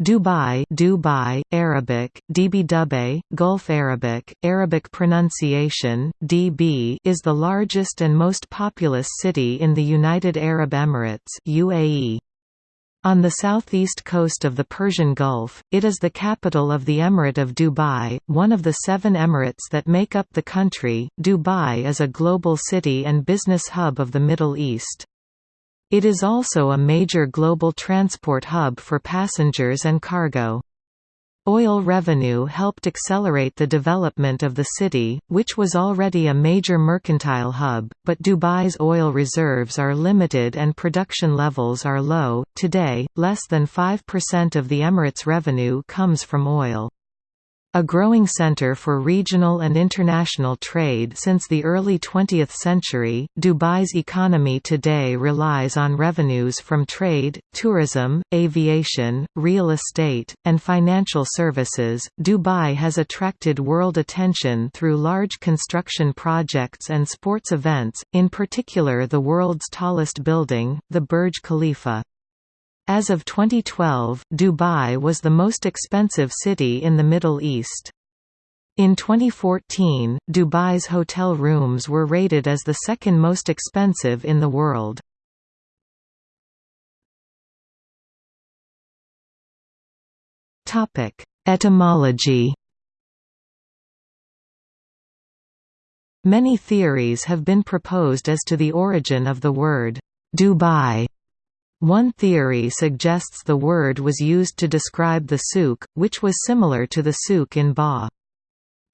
Dubai Dubai, Arabic, Db Gulf Arabic, Arabic pronunciation, DB is the largest and most populous city in the United Arab Emirates UAE. On the southeast coast of the Persian Gulf, it is the capital of the Emirate of Dubai, one of the seven emirates that make up the country. Dubai is a global city and business hub of the Middle East. It is also a major global transport hub for passengers and cargo. Oil revenue helped accelerate the development of the city, which was already a major mercantile hub, but Dubai's oil reserves are limited and production levels are low. Today, less than 5% of the Emirates' revenue comes from oil. A growing center for regional and international trade since the early 20th century, Dubai's economy today relies on revenues from trade, tourism, aviation, real estate, and financial services. Dubai has attracted world attention through large construction projects and sports events, in particular the world's tallest building, the Burj Khalifa. As of 2012, Dubai was the most expensive city in the Middle East. In 2014, Dubai's hotel rooms were rated as the second most expensive in the world. Topic: Etymology Many theories have been proposed as to the origin of the word, Dubai one theory suggests the word was used to describe the souk, which was similar to the souk in Ba.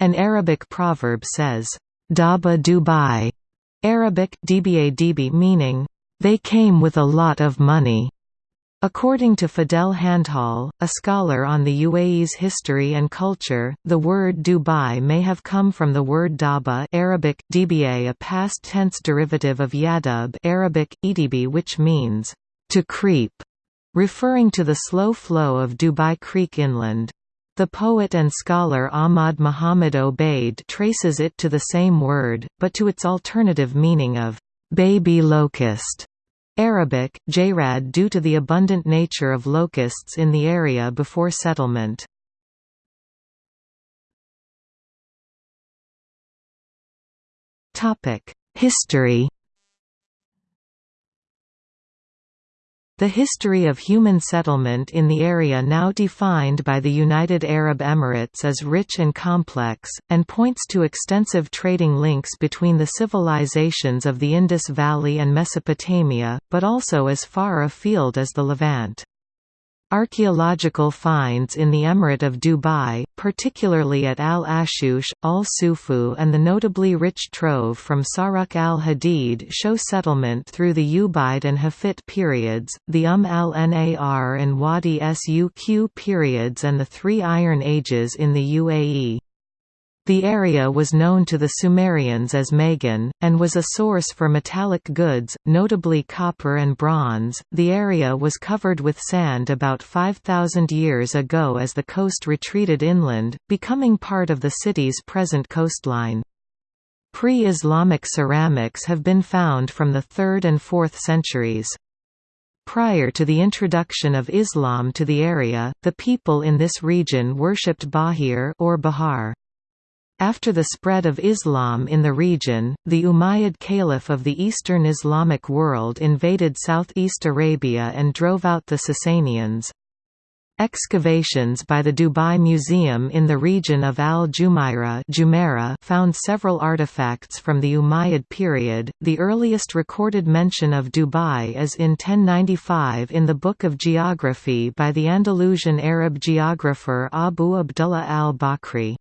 An Arabic proverb says, Daba Dubai, Arabic dba db meaning, they came with a lot of money. According to Fadel Handhal, a scholar on the UAE's history and culture, the word Dubai may have come from the word daba Arabic, dba a past tense derivative of yadub Arabic, edb which means, to creep, referring to the slow flow of Dubai Creek inland. The poet and scholar Ahmad Muhammad Obaid traces it to the same word, but to its alternative meaning of baby locust. Arabic, jayrad due to the abundant nature of locusts in the area before settlement. History The history of human settlement in the area now defined by the United Arab Emirates is rich and complex, and points to extensive trading links between the civilizations of the Indus Valley and Mesopotamia, but also as far afield as the Levant. Archaeological finds in the Emirate of Dubai, particularly at Al-Ashush, Al-Sufu and the notably rich trove from Saruk al-Hadid show settlement through the Ubaid and Hafit periods, the Umm al-Nar and Wadi Suq periods and the three Iron Ages in the UAE. The area was known to the Sumerians as Magan, and was a source for metallic goods, notably copper and bronze. The area was covered with sand about 5,000 years ago as the coast retreated inland, becoming part of the city's present coastline. Pre-Islamic ceramics have been found from the 3rd and 4th centuries. Prior to the introduction of Islam to the area, the people in this region worshipped Bahir or Bahar. After the spread of Islam in the region, the Umayyad Caliph of the Eastern Islamic world invaded southeast Arabia and drove out the Sasanians. Excavations by the Dubai Museum in the region of Al-Jumairah found several artifacts from the Umayyad period. The earliest recorded mention of Dubai is in 1095 in the Book of Geography by the Andalusian Arab geographer Abu Abdullah al-Bakri.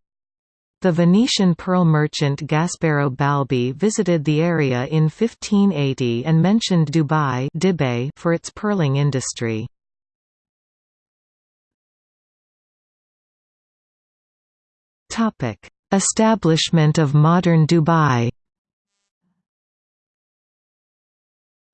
The Venetian pearl merchant Gasparo Balbi visited the area in 1580 and mentioned Dubai for its pearling industry. Establishment of modern Dubai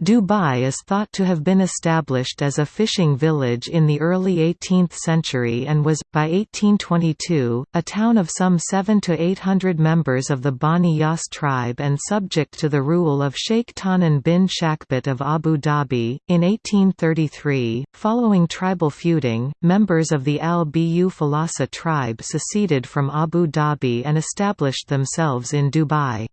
Dubai is thought to have been established as a fishing village in the early 18th century and was, by 1822, a town of some 7 to 800 members of the Bani Yas tribe and subject to the rule of Sheikh Tahnan bin Shakhbut of Abu Dhabi. In 1833, following tribal feuding, members of the Al-Bu Falasa tribe seceded from Abu Dhabi and established themselves in Dubai.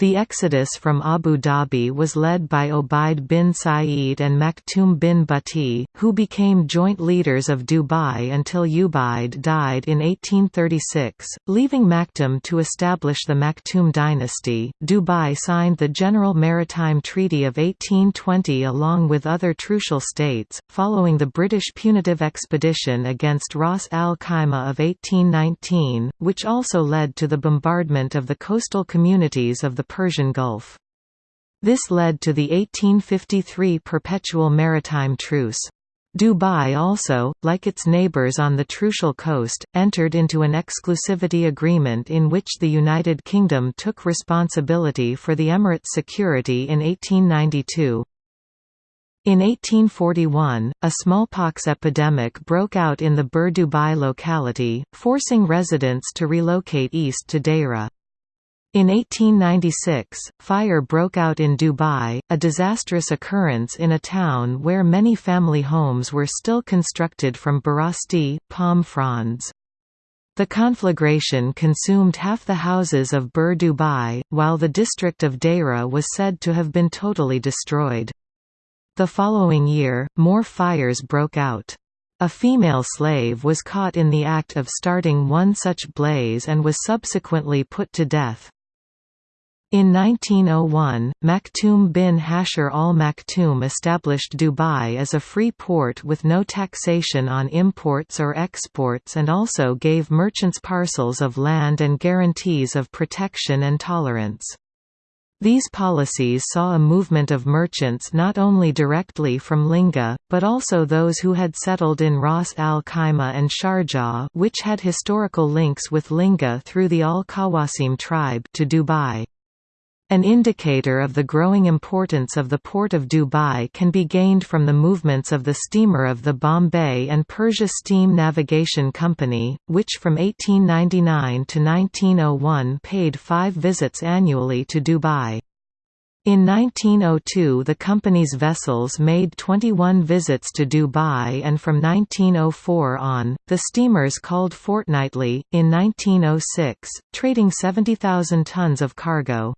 The exodus from Abu Dhabi was led by Obaid bin Said and Maktoum bin Butti, who became joint leaders of Dubai until Ubaid died in 1836, leaving Maktoum to establish the Maktoum dynasty. Dubai signed the General Maritime Treaty of 1820 along with other trucial states, following the British punitive expedition against Ras al Khaimah of 1819, which also led to the bombardment of the coastal communities of the the Persian Gulf. This led to the 1853 Perpetual Maritime Truce. Dubai also, like its neighbours on the Trucial coast, entered into an exclusivity agreement in which the United Kingdom took responsibility for the Emirate's security in 1892. In 1841, a smallpox epidemic broke out in the Bur Dubai locality, forcing residents to relocate east to Deira. In 1896, fire broke out in Dubai, a disastrous occurrence in a town where many family homes were still constructed from barasti, palm fronds. The conflagration consumed half the houses of Bur Dubai, while the district of Deira was said to have been totally destroyed. The following year, more fires broke out. A female slave was caught in the act of starting one such blaze and was subsequently put to death. In 1901, Maktoum bin Hashir al Maktoum established Dubai as a free port with no taxation on imports or exports and also gave merchants parcels of land and guarantees of protection and tolerance. These policies saw a movement of merchants not only directly from Linga, but also those who had settled in Ras al Khaimah and Sharjah which had historical links with Linga through the Al-Qawasim tribe to Dubai. An indicator of the growing importance of the port of Dubai can be gained from the movements of the steamer of the Bombay and Persia Steam Navigation Company, which from 1899 to 1901 paid five visits annually to Dubai. In 1902 the company's vessels made 21 visits to Dubai and from 1904 on, the steamers called fortnightly, in 1906, trading 70,000 tons of cargo.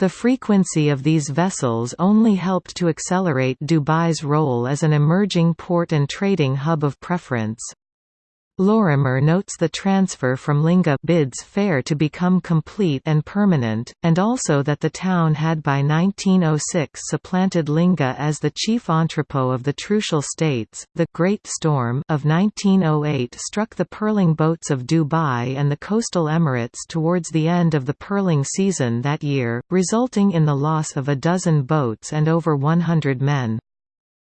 The frequency of these vessels only helped to accelerate Dubai's role as an emerging port and trading hub of preference. Lorimer notes the transfer from Linga bids fair to become complete and permanent, and also that the town had by 1906 supplanted Linga as the chief entrepot of the Trucial States. The Great Storm of 1908 struck the pearling boats of Dubai and the coastal Emirates towards the end of the pearling season that year, resulting in the loss of a dozen boats and over 100 men.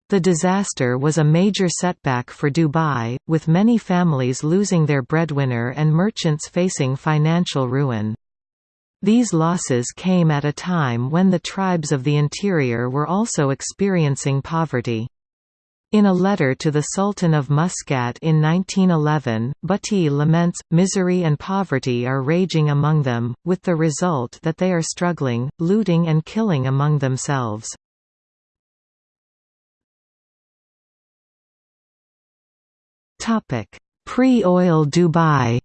The disaster was a major setback for Dubai, with many families losing their breadwinner and merchants facing financial ruin. These losses came at a time when the tribes of the interior were also experiencing poverty. In a letter to the Sultan of Muscat in 1911, Butti laments, misery and poverty are raging among them, with the result that they are struggling, looting and killing among themselves. Pre-oil Dubai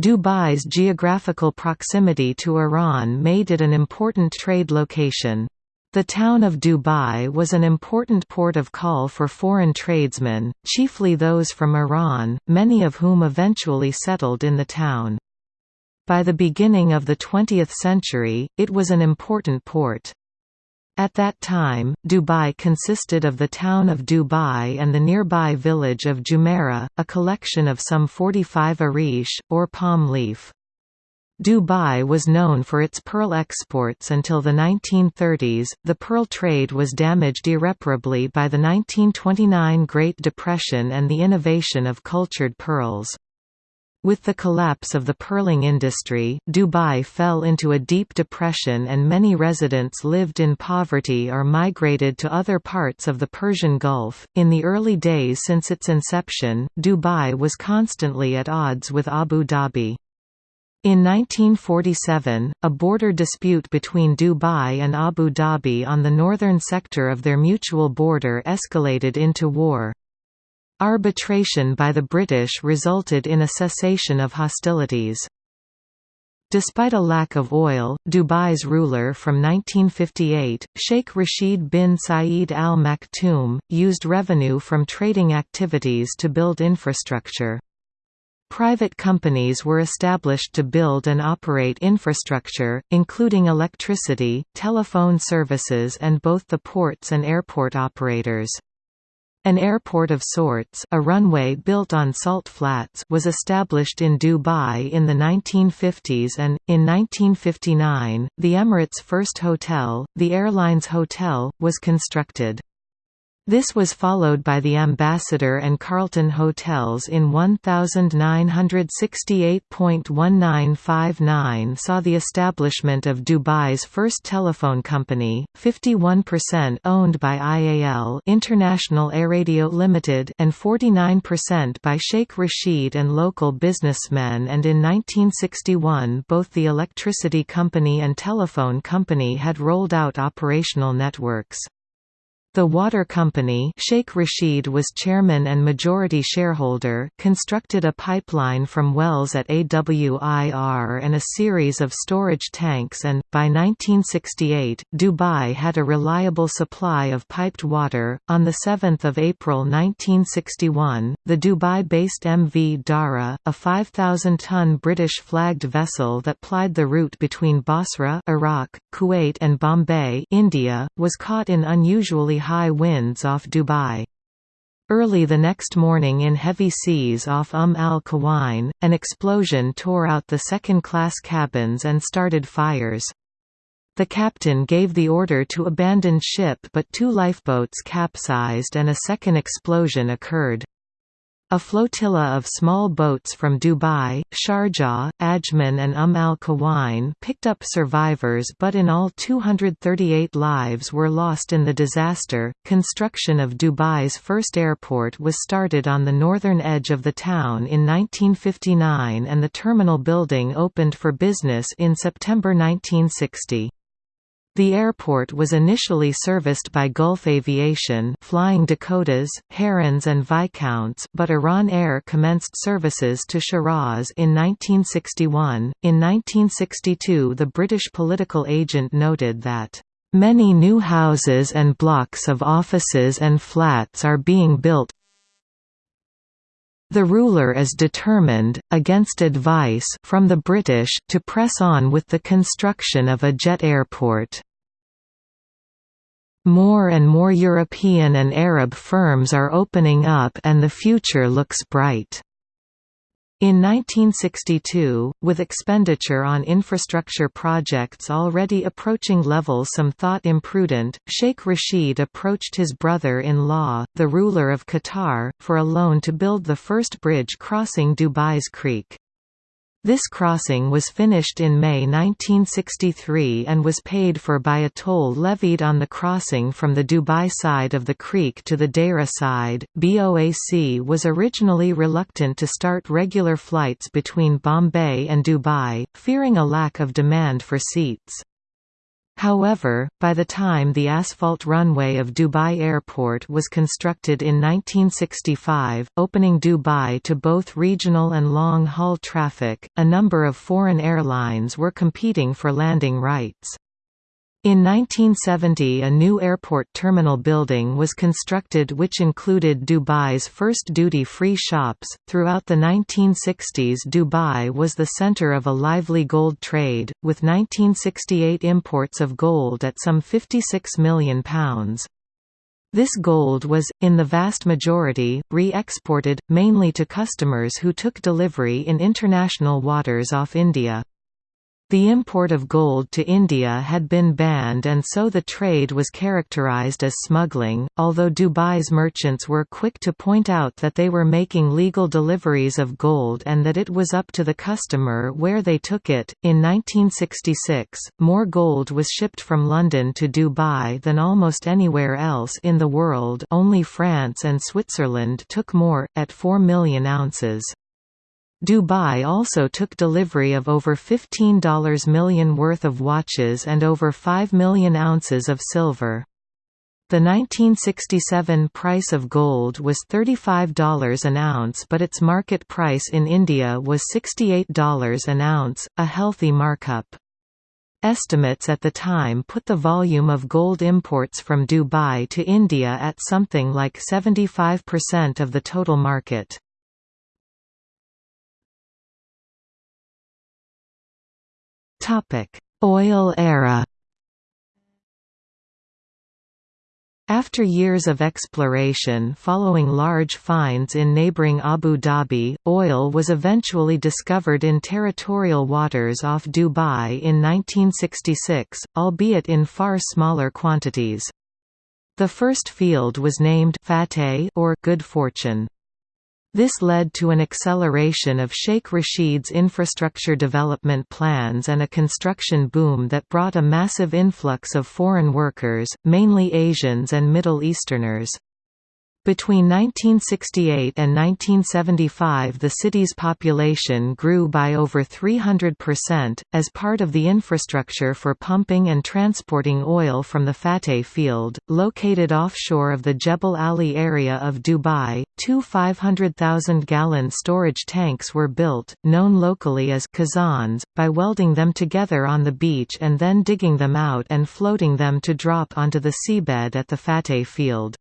Dubai's geographical proximity to Iran made it an important trade location. The town of Dubai was an important port of call for foreign tradesmen, chiefly those from Iran, many of whom eventually settled in the town. By the beginning of the 20th century, it was an important port. At that time, Dubai consisted of the town of Dubai and the nearby village of Jumeirah, a collection of some 45 arish, or palm leaf. Dubai was known for its pearl exports until the 1930s. The pearl trade was damaged irreparably by the 1929 Great Depression and the innovation of cultured pearls. With the collapse of the pearling industry, Dubai fell into a deep depression and many residents lived in poverty or migrated to other parts of the Persian Gulf. In the early days since its inception, Dubai was constantly at odds with Abu Dhabi. In 1947, a border dispute between Dubai and Abu Dhabi on the northern sector of their mutual border escalated into war. Arbitration by the British resulted in a cessation of hostilities. Despite a lack of oil, Dubai's ruler from 1958, Sheikh Rashid bin Saeed Al Maktoum, used revenue from trading activities to build infrastructure. Private companies were established to build and operate infrastructure, including electricity, telephone services and both the ports and airport operators. An airport of sorts a runway built on salt flats was established in Dubai in the 1950s and, in 1959, the Emirates' first hotel, the Airlines Hotel, was constructed. This was followed by the Ambassador and Carlton hotels in 1968.1959 saw the establishment of Dubai's first telephone company, 51% owned by IAL International Airradio Limited and 49% by Sheikh Rashid and local businessmen and in 1961 both the electricity company and telephone company had rolled out operational networks. The water company Sheikh Rashid was chairman and majority shareholder constructed a pipeline from wells at AWIR and a series of storage tanks and, by 1968, Dubai had a reliable supply of piped water. On 7 April 1961, the Dubai-based MV Dara, a 5,000-ton British-flagged vessel that plied the route between Basra Iraq, Kuwait and Bombay India, was caught in unusually high winds off Dubai. Early the next morning in heavy seas off Umm al-Quwain, an explosion tore out the second-class cabins and started fires. The captain gave the order to abandon ship but two lifeboats capsized and a second explosion occurred. A flotilla of small boats from Dubai, Sharjah, Ajman and Umm al-Quwain picked up survivors but in all 238 lives were lost in the disaster. Construction of Dubai's first airport was started on the northern edge of the town in 1959 and the terminal building opened for business in September 1960. The airport was initially serviced by Gulf Aviation flying Dakotas, Herons and Viscounts but Iran Air commenced services to Shiraz in 1961. In 1962 the British political agent noted that Many new houses and blocks of offices and flats are being built the ruler is determined, against advice from the British, to press on with the construction of a jet airport. More and more European and Arab firms are opening up and the future looks bright. In 1962, with expenditure on infrastructure projects already approaching levels some thought imprudent, Sheikh Rashid approached his brother-in-law, the ruler of Qatar, for a loan to build the first bridge crossing Dubai's Creek. This crossing was finished in May 1963 and was paid for by a toll levied on the crossing from the Dubai side of the creek to the Deira side. BOAC was originally reluctant to start regular flights between Bombay and Dubai, fearing a lack of demand for seats. However, by the time the asphalt runway of Dubai Airport was constructed in 1965, opening Dubai to both regional and long-haul traffic, a number of foreign airlines were competing for landing rights. In 1970 a new airport terminal building was constructed which included Dubai's first duty-free shops. Throughout the 1960s Dubai was the center of a lively gold trade, with 1968 imports of gold at some £56 million. This gold was, in the vast majority, re-exported, mainly to customers who took delivery in international waters off India. The import of gold to India had been banned and so the trade was characterized as smuggling, although Dubai's merchants were quick to point out that they were making legal deliveries of gold and that it was up to the customer where they took it. In 1966, more gold was shipped from London to Dubai than almost anywhere else in the world only France and Switzerland took more, at 4 million ounces. Dubai also took delivery of over $15 million worth of watches and over 5 million ounces of silver. The 1967 price of gold was $35 an ounce but its market price in India was $68 an ounce, a healthy markup. Estimates at the time put the volume of gold imports from Dubai to India at something like 75% of the total market. Topic: Oil era. After years of exploration following large finds in neighboring Abu Dhabi, oil was eventually discovered in territorial waters off Dubai in 1966, albeit in far smaller quantities. The first field was named Fateh or Good Fortune. This led to an acceleration of Sheikh Rashid's infrastructure development plans and a construction boom that brought a massive influx of foreign workers, mainly Asians and Middle Easterners. Between 1968 and 1975 the city's population grew by over 300%, as part of the infrastructure for pumping and transporting oil from the Fateh field, located offshore of the Jebel Ali area of Dubai. Two 500,000-gallon storage tanks were built, known locally as kazans, by welding them together on the beach and then digging them out and floating them to drop onto the seabed at the Fateh field.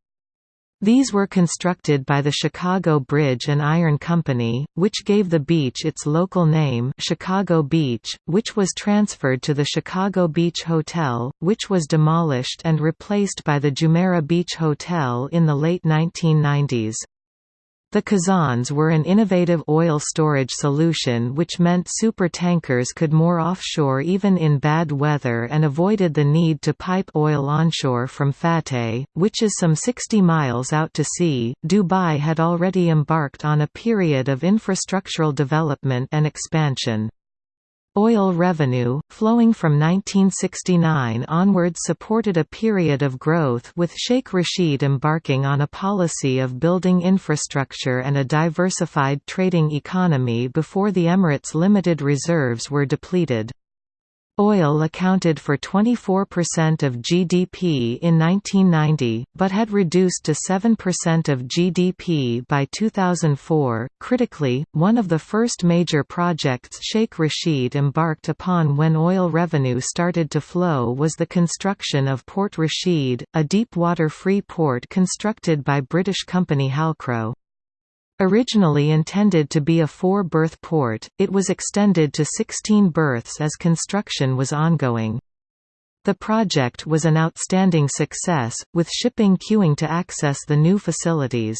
These were constructed by the Chicago Bridge and Iron Company, which gave the beach its local name Chicago Beach, which was transferred to the Chicago Beach Hotel, which was demolished and replaced by the Jumeirah Beach Hotel in the late 1990s. The Kazans were an innovative oil storage solution which meant supertankers could moor offshore even in bad weather and avoided the need to pipe oil onshore from Fateh, which is some 60 miles out to sea. Dubai had already embarked on a period of infrastructural development and expansion. Oil revenue, flowing from 1969 onwards supported a period of growth with Sheikh Rashid embarking on a policy of building infrastructure and a diversified trading economy before the Emirates' limited reserves were depleted. Oil accounted for 24% of GDP in 1990, but had reduced to 7% of GDP by 2004. Critically, one of the first major projects Sheikh Rashid embarked upon when oil revenue started to flow was the construction of Port Rashid, a deep-water free port constructed by British company Halcrow. Originally intended to be a four-berth port, it was extended to 16 berths as construction was ongoing. The project was an outstanding success, with shipping queuing to access the new facilities.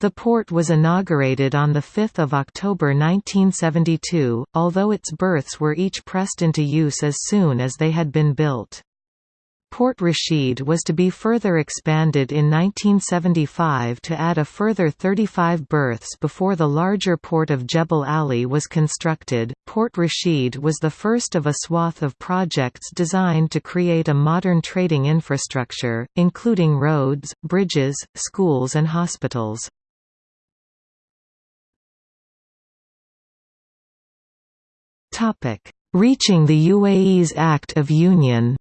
The port was inaugurated on 5 October 1972, although its berths were each pressed into use as soon as they had been built. Port Rashid was to be further expanded in 1975 to add a further 35 berths before the larger port of Jebel Ali was constructed. Port Rashid was the first of a swath of projects designed to create a modern trading infrastructure, including roads, bridges, schools, and hospitals. Reaching the UAE's Act of Union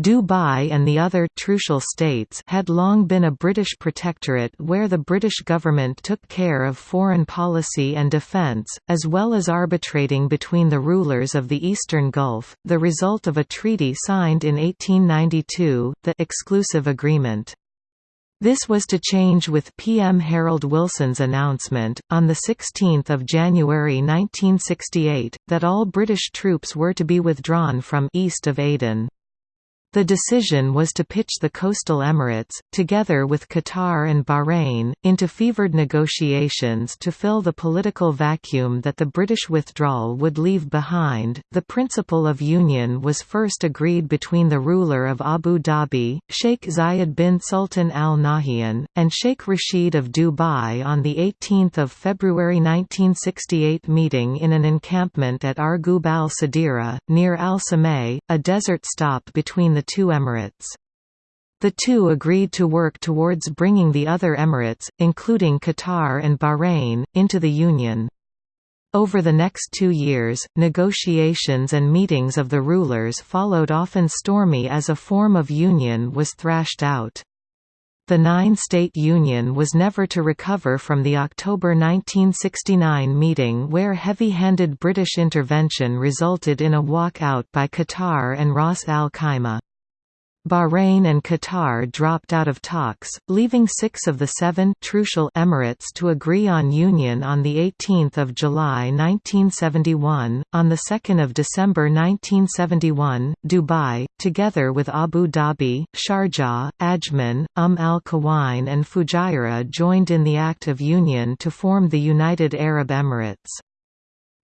Dubai and the other Trucial states had long been a British protectorate where the British government took care of foreign policy and defence, as well as arbitrating between the rulers of the Eastern Gulf, the result of a treaty signed in 1892, the «exclusive agreement». This was to change with PM Harold Wilson's announcement, on 16 January 1968, that all British troops were to be withdrawn from east of Aden. The decision was to pitch the coastal Emirates, together with Qatar and Bahrain, into fevered negotiations to fill the political vacuum that the British withdrawal would leave behind. The principle of union was first agreed between the ruler of Abu Dhabi, Sheikh Zayed bin Sultan Al Nahyan, and Sheikh Rashid of Dubai on the 18th of February 1968 meeting in an encampment at Arghub al-Sadira, near Al-Samay, a desert stop between the the two emirates. The two agreed to work towards bringing the other emirates, including Qatar and Bahrain, into the Union. Over the next two years, negotiations and meetings of the rulers followed often stormy as a form of union was thrashed out. The nine-state union was never to recover from the October 1969 meeting where heavy-handed British intervention resulted in a walkout by Qatar and Ras Al Khaimah. Bahrain and Qatar dropped out of talks, leaving six of the seven Trucial Emirates to agree on union on 18 July 1971. On 2 December 1971, Dubai, together with Abu Dhabi, Sharjah, Ajman, Umm al-Quwain and Fujairah joined in the Act of Union to form the United Arab Emirates.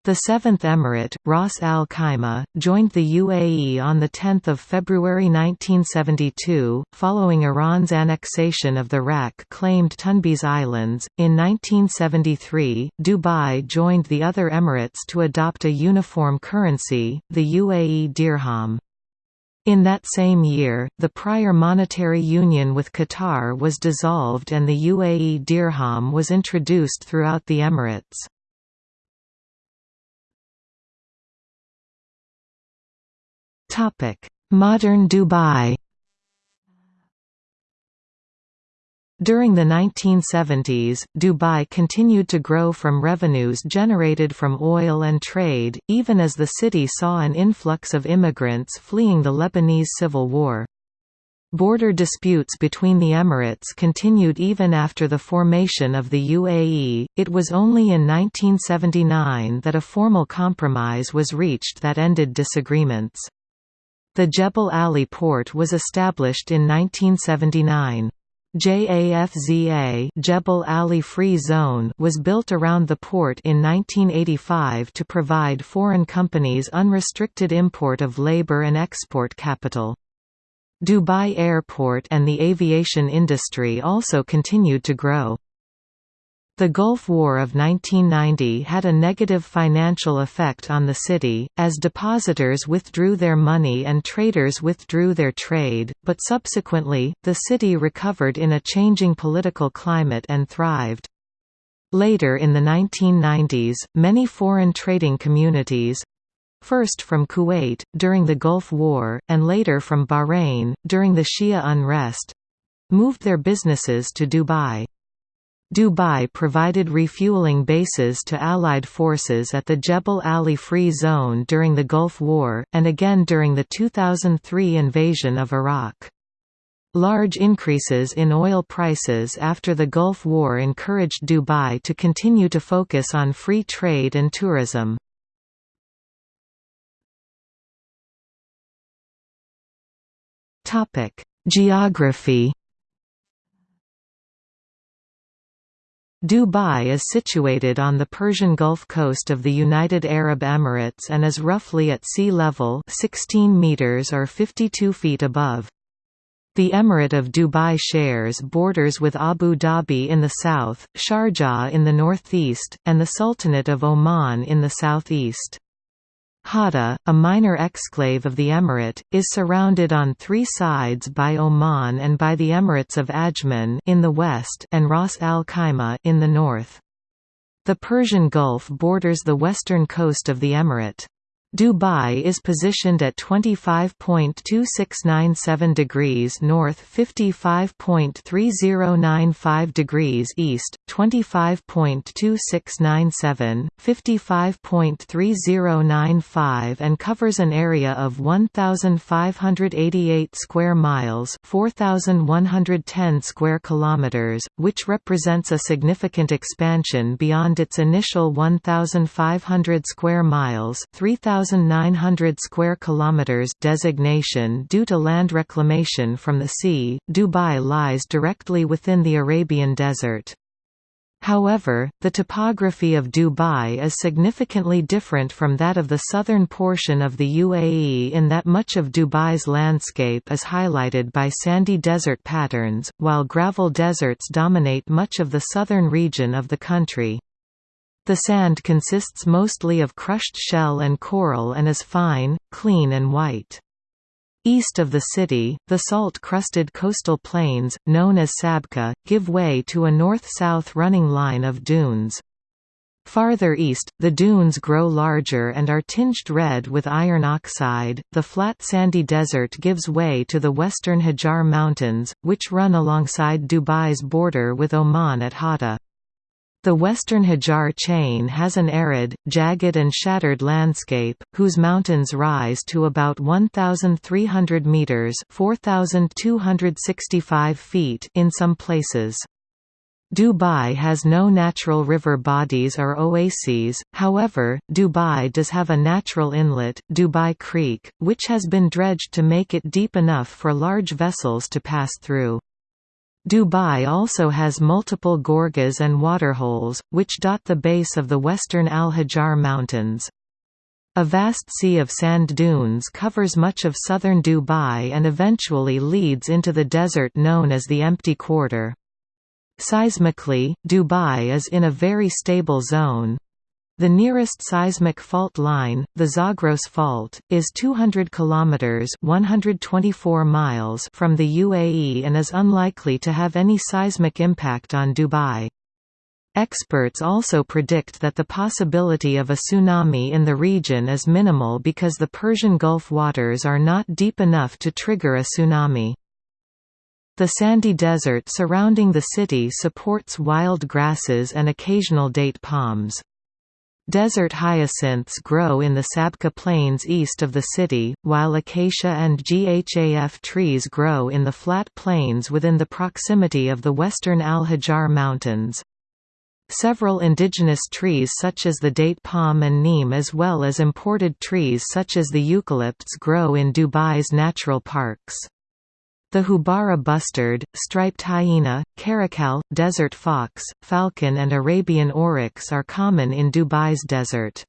The Seventh Emirate, Ras Al Khaimah, joined the UAE on 10 February 1972, following Iran's annexation of the RAK-claimed Tunbs Islands. In 1973, Dubai joined the other Emirates to adopt a uniform currency, the UAE dirham. In that same year, the prior monetary union with Qatar was dissolved and the UAE dirham was introduced throughout the Emirates. Modern Dubai During the 1970s, Dubai continued to grow from revenues generated from oil and trade, even as the city saw an influx of immigrants fleeing the Lebanese civil war. Border disputes between the Emirates continued even after the formation of the UAE. It was only in 1979 that a formal compromise was reached that ended disagreements. The Jebel Ali port was established in 1979. JAFZA Jebel Ali Free Zone was built around the port in 1985 to provide foreign companies unrestricted import of labor and export capital. Dubai Airport and the aviation industry also continued to grow. The Gulf War of 1990 had a negative financial effect on the city, as depositors withdrew their money and traders withdrew their trade, but subsequently, the city recovered in a changing political climate and thrived. Later in the 1990s, many foreign trading communities first from Kuwait, during the Gulf War, and later from Bahrain, during the Shia unrest moved their businesses to Dubai. Dubai provided refueling bases to Allied forces at the Jebel Ali Free Zone during the Gulf War, and again during the 2003 invasion of Iraq. Large increases in oil prices after the Gulf War encouraged Dubai to continue to focus on free trade and tourism. Geography Dubai is situated on the Persian Gulf coast of the United Arab Emirates and is roughly at sea level 16 meters or 52 feet above. The Emirate of Dubai shares borders with Abu Dhabi in the south, Sharjah in the northeast, and the Sultanate of Oman in the southeast. Hatta, a minor exclave of the emirate, is surrounded on three sides by Oman and by the Emirates of Ajman in the west and Ras Al Khaimah in the north. The Persian Gulf borders the western coast of the emirate. Dubai is positioned at 25.2697 degrees north 55.3095 degrees east, 25.2697, 55.3095 and covers an area of 1,588 square miles 4,110 square kilometers, which represents a significant expansion beyond its initial 1,500 square miles 3,000 1900 square kilometers designation due to land reclamation from the sea. Dubai lies directly within the Arabian Desert. However, the topography of Dubai is significantly different from that of the southern portion of the UAE in that much of Dubai's landscape is highlighted by sandy desert patterns, while gravel deserts dominate much of the southern region of the country. The sand consists mostly of crushed shell and coral and is fine, clean and white. East of the city, the salt-crusted coastal plains, known as Sabkha, give way to a north-south running line of dunes. Farther east, the dunes grow larger and are tinged red with iron oxide. The flat sandy desert gives way to the western Hajar Mountains, which run alongside Dubai's border with Oman at Hatta. The western Hajar chain has an arid, jagged and shattered landscape, whose mountains rise to about 1,300 metres 4,265 feet in some places. Dubai has no natural river bodies or oases, however, Dubai does have a natural inlet, Dubai Creek, which has been dredged to make it deep enough for large vessels to pass through. Dubai also has multiple gorges and waterholes, which dot the base of the western Al-Hajar Mountains. A vast sea of sand dunes covers much of southern Dubai and eventually leads into the desert known as the Empty Quarter. Seismically, Dubai is in a very stable zone, the nearest seismic fault line, the Zagros Fault, is 200 kilometers (124 miles) from the UAE and is unlikely to have any seismic impact on Dubai. Experts also predict that the possibility of a tsunami in the region is minimal because the Persian Gulf waters are not deep enough to trigger a tsunami. The sandy desert surrounding the city supports wild grasses and occasional date palms. Desert hyacinths grow in the Sabkha Plains east of the city, while acacia and GHAF trees grow in the flat plains within the proximity of the western Al-Hajar Mountains. Several indigenous trees such as the date palm and neem as well as imported trees such as the eucalypts grow in Dubai's natural parks. The Houbara bustard, striped hyena, caracal, desert fox, falcon and Arabian oryx are common in Dubai's desert.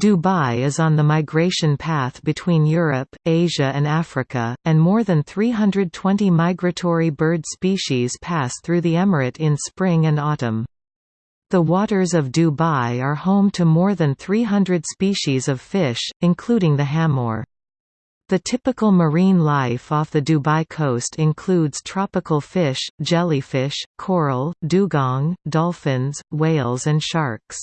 Dubai is on the migration path between Europe, Asia and Africa, and more than 320 migratory bird species pass through the emirate in spring and autumn. The waters of Dubai are home to more than 300 species of fish, including the hamor. The typical marine life off the Dubai coast includes tropical fish, jellyfish, coral, dugong, dolphins, whales and sharks.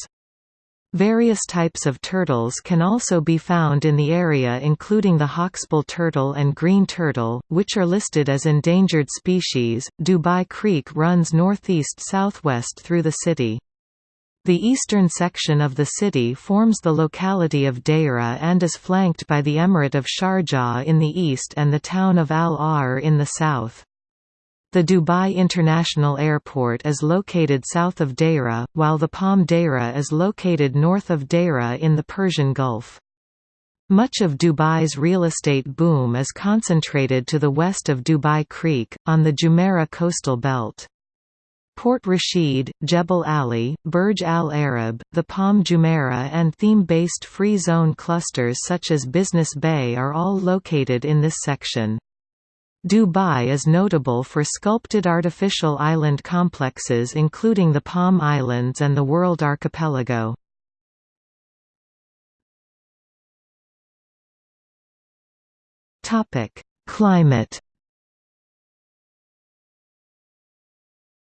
Various types of turtles can also be found in the area including the hawksbill turtle and green turtle, which are listed as endangered species. Dubai Creek runs northeast-southwest through the city. The eastern section of the city forms the locality of Deira and is flanked by the emirate of Sharjah in the east and the town of Al Ahr in the south. The Dubai International Airport is located south of Deira, while the Palm Deira is located north of Deira in the Persian Gulf. Much of Dubai's real estate boom is concentrated to the west of Dubai Creek, on the Jumeirah coastal belt. Port Rashid, Jebel Ali, Burj Al Arab, the Palm Jumeirah and theme-based free zone clusters such as Business Bay are all located in this section. Dubai is notable for sculpted artificial island complexes including the Palm Islands and the World Archipelago. Climate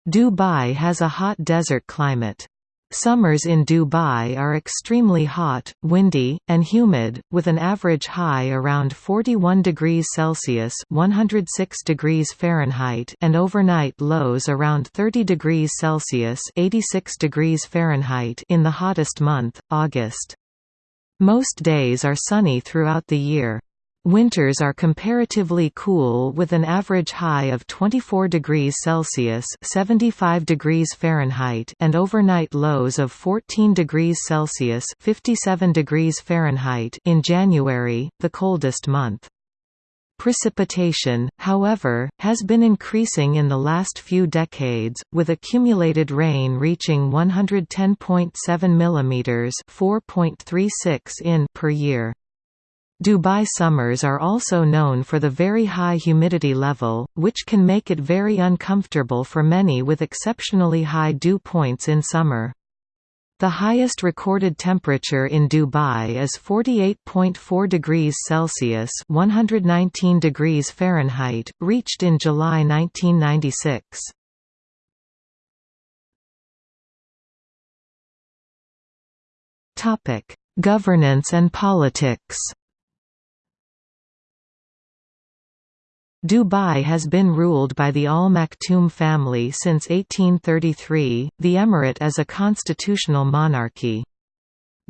Dubai has a hot desert climate. Summers in Dubai are extremely hot, windy, and humid, with an average high around 41 degrees Celsius (106 degrees Fahrenheit) and overnight lows around 30 degrees Celsius (86 degrees Fahrenheit) in the hottest month, August. Most days are sunny throughout the year. Winters are comparatively cool with an average high of 24 degrees Celsius (75 degrees Fahrenheit) and overnight lows of 14 degrees Celsius (57 degrees Fahrenheit) in January, the coldest month. Precipitation, however, has been increasing in the last few decades, with accumulated rain reaching 110.7 mm (4.36 in) per year. Dubai summers are also known for the very high humidity level, which can make it very uncomfortable for many with exceptionally high dew points in summer. The highest recorded temperature in Dubai is 48.4 degrees Celsius (119 degrees Fahrenheit), reached in July 1996. Topic: Governance and politics. Dubai has been ruled by the Al Maktoum family since 1833. The emirate is a constitutional monarchy.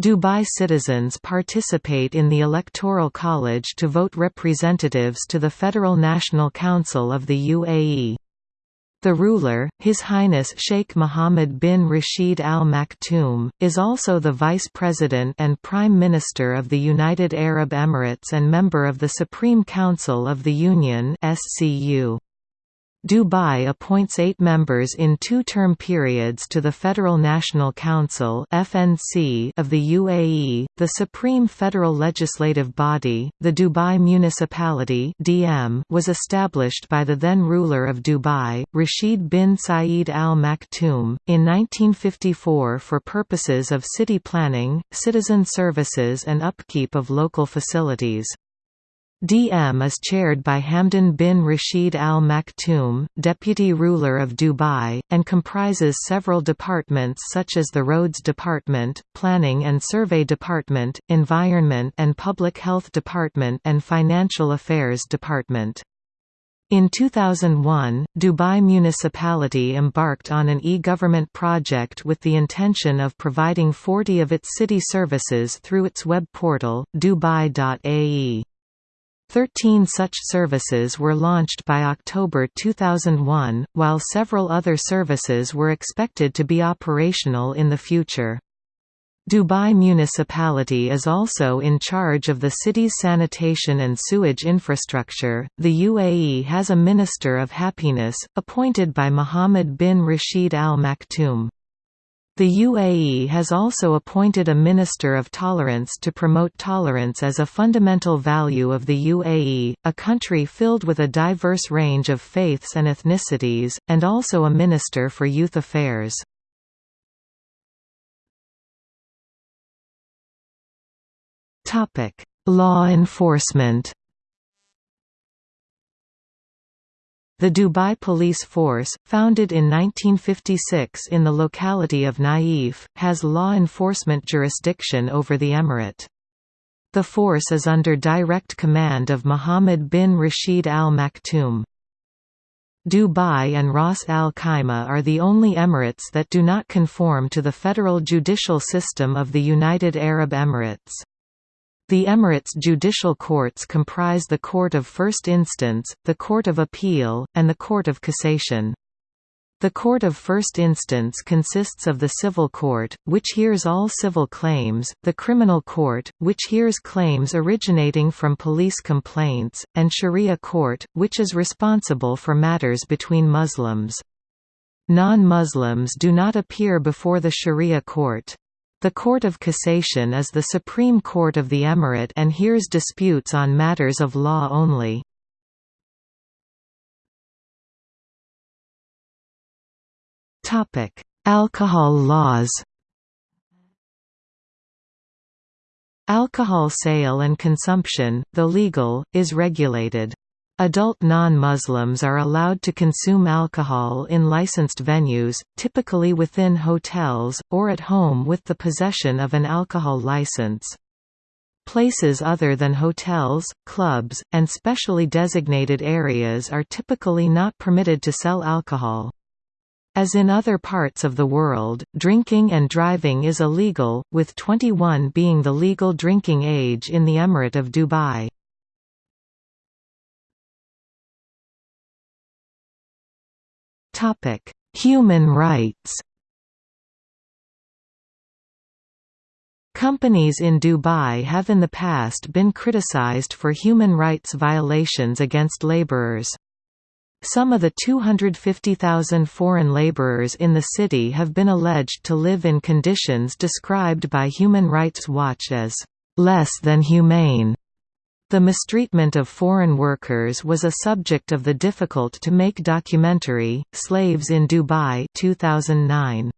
Dubai citizens participate in the Electoral College to vote representatives to the Federal National Council of the UAE. The ruler, His Highness Sheikh Mohammed bin Rashid Al Maktoum, is also the Vice President and Prime Minister of the United Arab Emirates and member of the Supreme Council of the Union SCU. Dubai appoints eight members in two-term periods to the Federal National Council (FNC) of the UAE, the supreme federal legislative body. The Dubai Municipality (DM) was established by the then ruler of Dubai, Rashid bin Saeed Al Maktoum, in 1954 for purposes of city planning, citizen services and upkeep of local facilities. DM is chaired by Hamdan bin Rashid Al Maktoum, deputy ruler of Dubai, and comprises several departments such as the Roads Department, Planning and Survey Department, Environment and Public Health Department and Financial Affairs Department. In 2001, Dubai Municipality embarked on an e-government project with the intention of providing 40 of its city services through its web portal, dubai.ae. Thirteen such services were launched by October 2001, while several other services were expected to be operational in the future. Dubai Municipality is also in charge of the city's sanitation and sewage infrastructure. The UAE has a Minister of Happiness, appointed by Mohammed bin Rashid Al Maktoum. The UAE has also appointed a Minister of Tolerance to promote tolerance as a fundamental value of the UAE, a country filled with a diverse range of faiths and ethnicities, and also a Minister for Youth Affairs. Law enforcement The Dubai Police Force, founded in 1956 in the locality of Naif, has law enforcement jurisdiction over the emirate. The force is under direct command of Mohammed bin Rashid Al Maktoum. Dubai and Ras Al Khaimah are the only emirates that do not conform to the federal judicial system of the United Arab Emirates. The Emirates' judicial courts comprise the Court of First Instance, the Court of Appeal, and the Court of Cassation. The Court of First Instance consists of the Civil Court, which hears all civil claims, the Criminal Court, which hears claims originating from police complaints, and Sharia Court, which is responsible for matters between Muslims. Non-Muslims do not appear before the Sharia Court. The Court of Cassation is the Supreme Court of the Emirate and hears disputes on matters of law only. Alcohol laws Alcohol sale and consumption, though legal, is regulated. Adult non-Muslims are allowed to consume alcohol in licensed venues, typically within hotels, or at home with the possession of an alcohol license. Places other than hotels, clubs, and specially designated areas are typically not permitted to sell alcohol. As in other parts of the world, drinking and driving is illegal, with 21 being the legal drinking age in the Emirate of Dubai. Human rights Companies in Dubai have in the past been criticized for human rights violations against laborers. Some of the 250,000 foreign laborers in the city have been alleged to live in conditions described by Human Rights Watch as less than humane. The mistreatment of foreign workers was a subject of the difficult-to-make documentary, Slaves in Dubai 2009.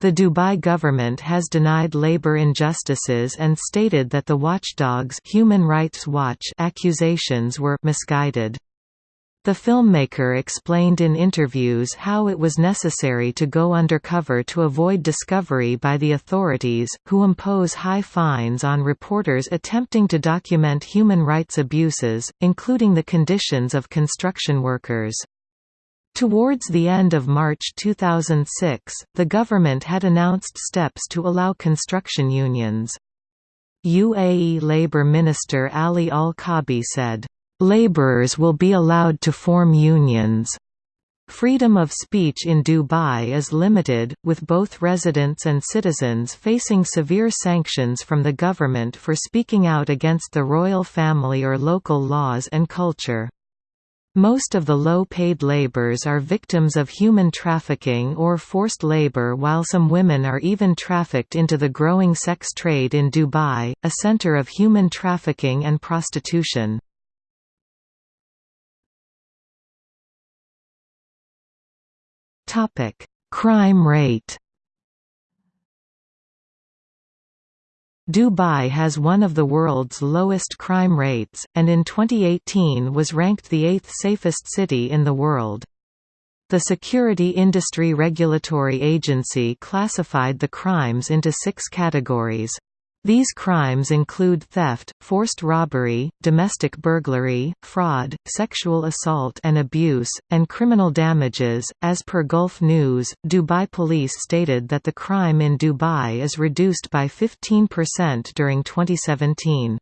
The Dubai government has denied labor injustices and stated that the watchdog's Human Rights Watch accusations were misguided. The filmmaker explained in interviews how it was necessary to go undercover to avoid discovery by the authorities, who impose high fines on reporters attempting to document human rights abuses, including the conditions of construction workers. Towards the end of March 2006, the government had announced steps to allow construction unions. UAE Labour Minister Ali Al-Kaabi said, "...labourers will be allowed to form unions." Freedom of speech in Dubai is limited, with both residents and citizens facing severe sanctions from the government for speaking out against the royal family or local laws and culture. Most of the low-paid laborers are victims of human trafficking or forced labor while some women are even trafficked into the growing sex trade in Dubai, a center of human trafficking and prostitution. Crime rate Dubai has one of the world's lowest crime rates, and in 2018 was ranked the eighth safest city in the world. The Security Industry Regulatory Agency classified the crimes into six categories. These crimes include theft, forced robbery, domestic burglary, fraud, sexual assault and abuse, and criminal damages. As per Gulf News, Dubai police stated that the crime in Dubai is reduced by 15% during 2017.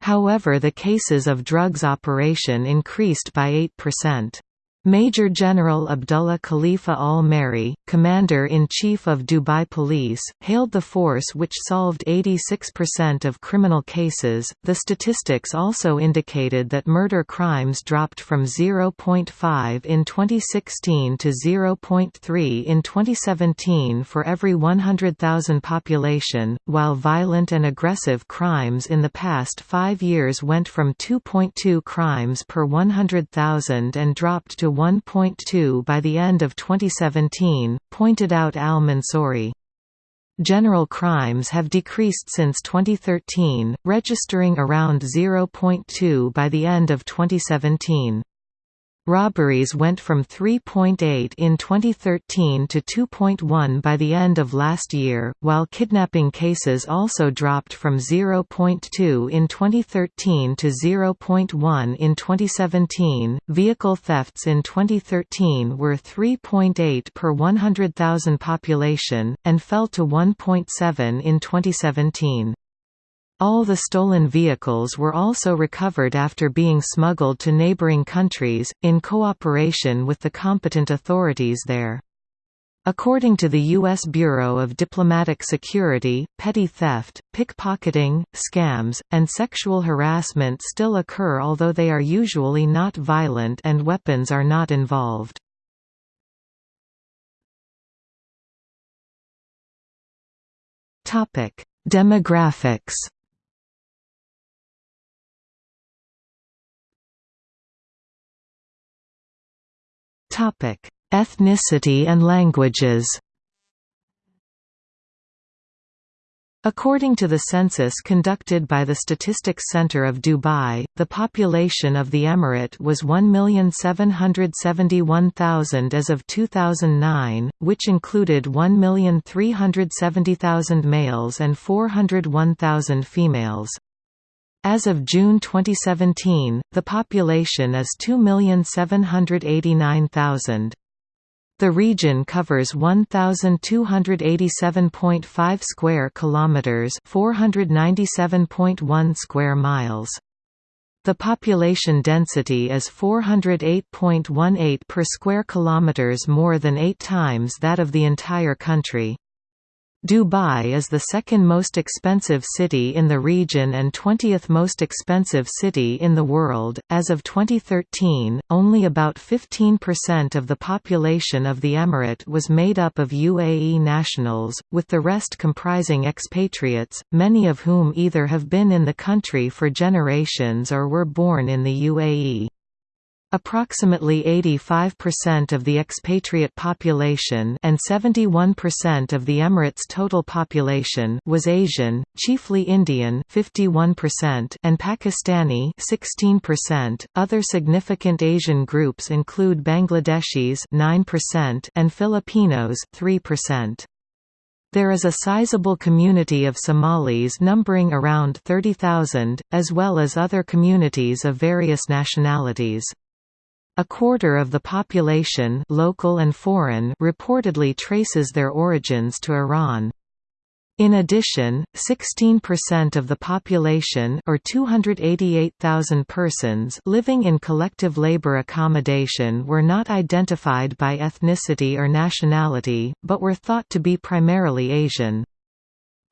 However, the cases of drugs operation increased by 8%. Major General Abdullah Khalifa al-Marri, Commander-in-Chief of Dubai Police, hailed the force which solved 86% of criminal cases. The statistics also indicated that murder crimes dropped from 0.5 in 2016 to 0.3 in 2017 for every 100,000 population, while violent and aggressive crimes in the past 5 years went from 2.2 crimes per 100,000 and dropped to 1.2 by the end of 2017, pointed out al-Mansouri. General crimes have decreased since 2013, registering around 0.2 by the end of 2017. Robberies went from 3.8 in 2013 to 2.1 by the end of last year, while kidnapping cases also dropped from 0.2 in 2013 to 0.1 in 2017. Vehicle thefts in 2013 were 3.8 per 100,000 population, and fell to 1.7 in 2017. All the stolen vehicles were also recovered after being smuggled to neighboring countries, in cooperation with the competent authorities there. According to the U.S. Bureau of Diplomatic Security, petty theft, pickpocketing, scams, and sexual harassment still occur although they are usually not violent and weapons are not involved. Demographics Topic: Ethnicity and languages. According to the census conducted by the Statistics Center of Dubai, the population of the emirate was 1,771,000 as of 2009, which included 1,370,000 males and 401,000 females. As of June 2017, the population is 2,789,000. The region covers 1287.5 square kilometers, 497.1 square miles. The population density is 408.18 per square kilometers more than 8 times that of the entire country. Dubai is the second most expensive city in the region and 20th most expensive city in the world. As of 2013, only about 15% of the population of the emirate was made up of UAE nationals, with the rest comprising expatriates, many of whom either have been in the country for generations or were born in the UAE. Approximately 85% of the expatriate population and 71% of the Emirates' total population was Asian, chiefly Indian 51% and Pakistani 16%. Other significant Asian groups include Bangladeshis 9% and Filipinos 3%. There is a sizable community of Somalis numbering around 30,000, as well as other communities of various nationalities. A quarter of the population local and foreign reportedly traces their origins to Iran. In addition, 16% of the population or 288,000 persons living in collective labor accommodation were not identified by ethnicity or nationality, but were thought to be primarily Asian.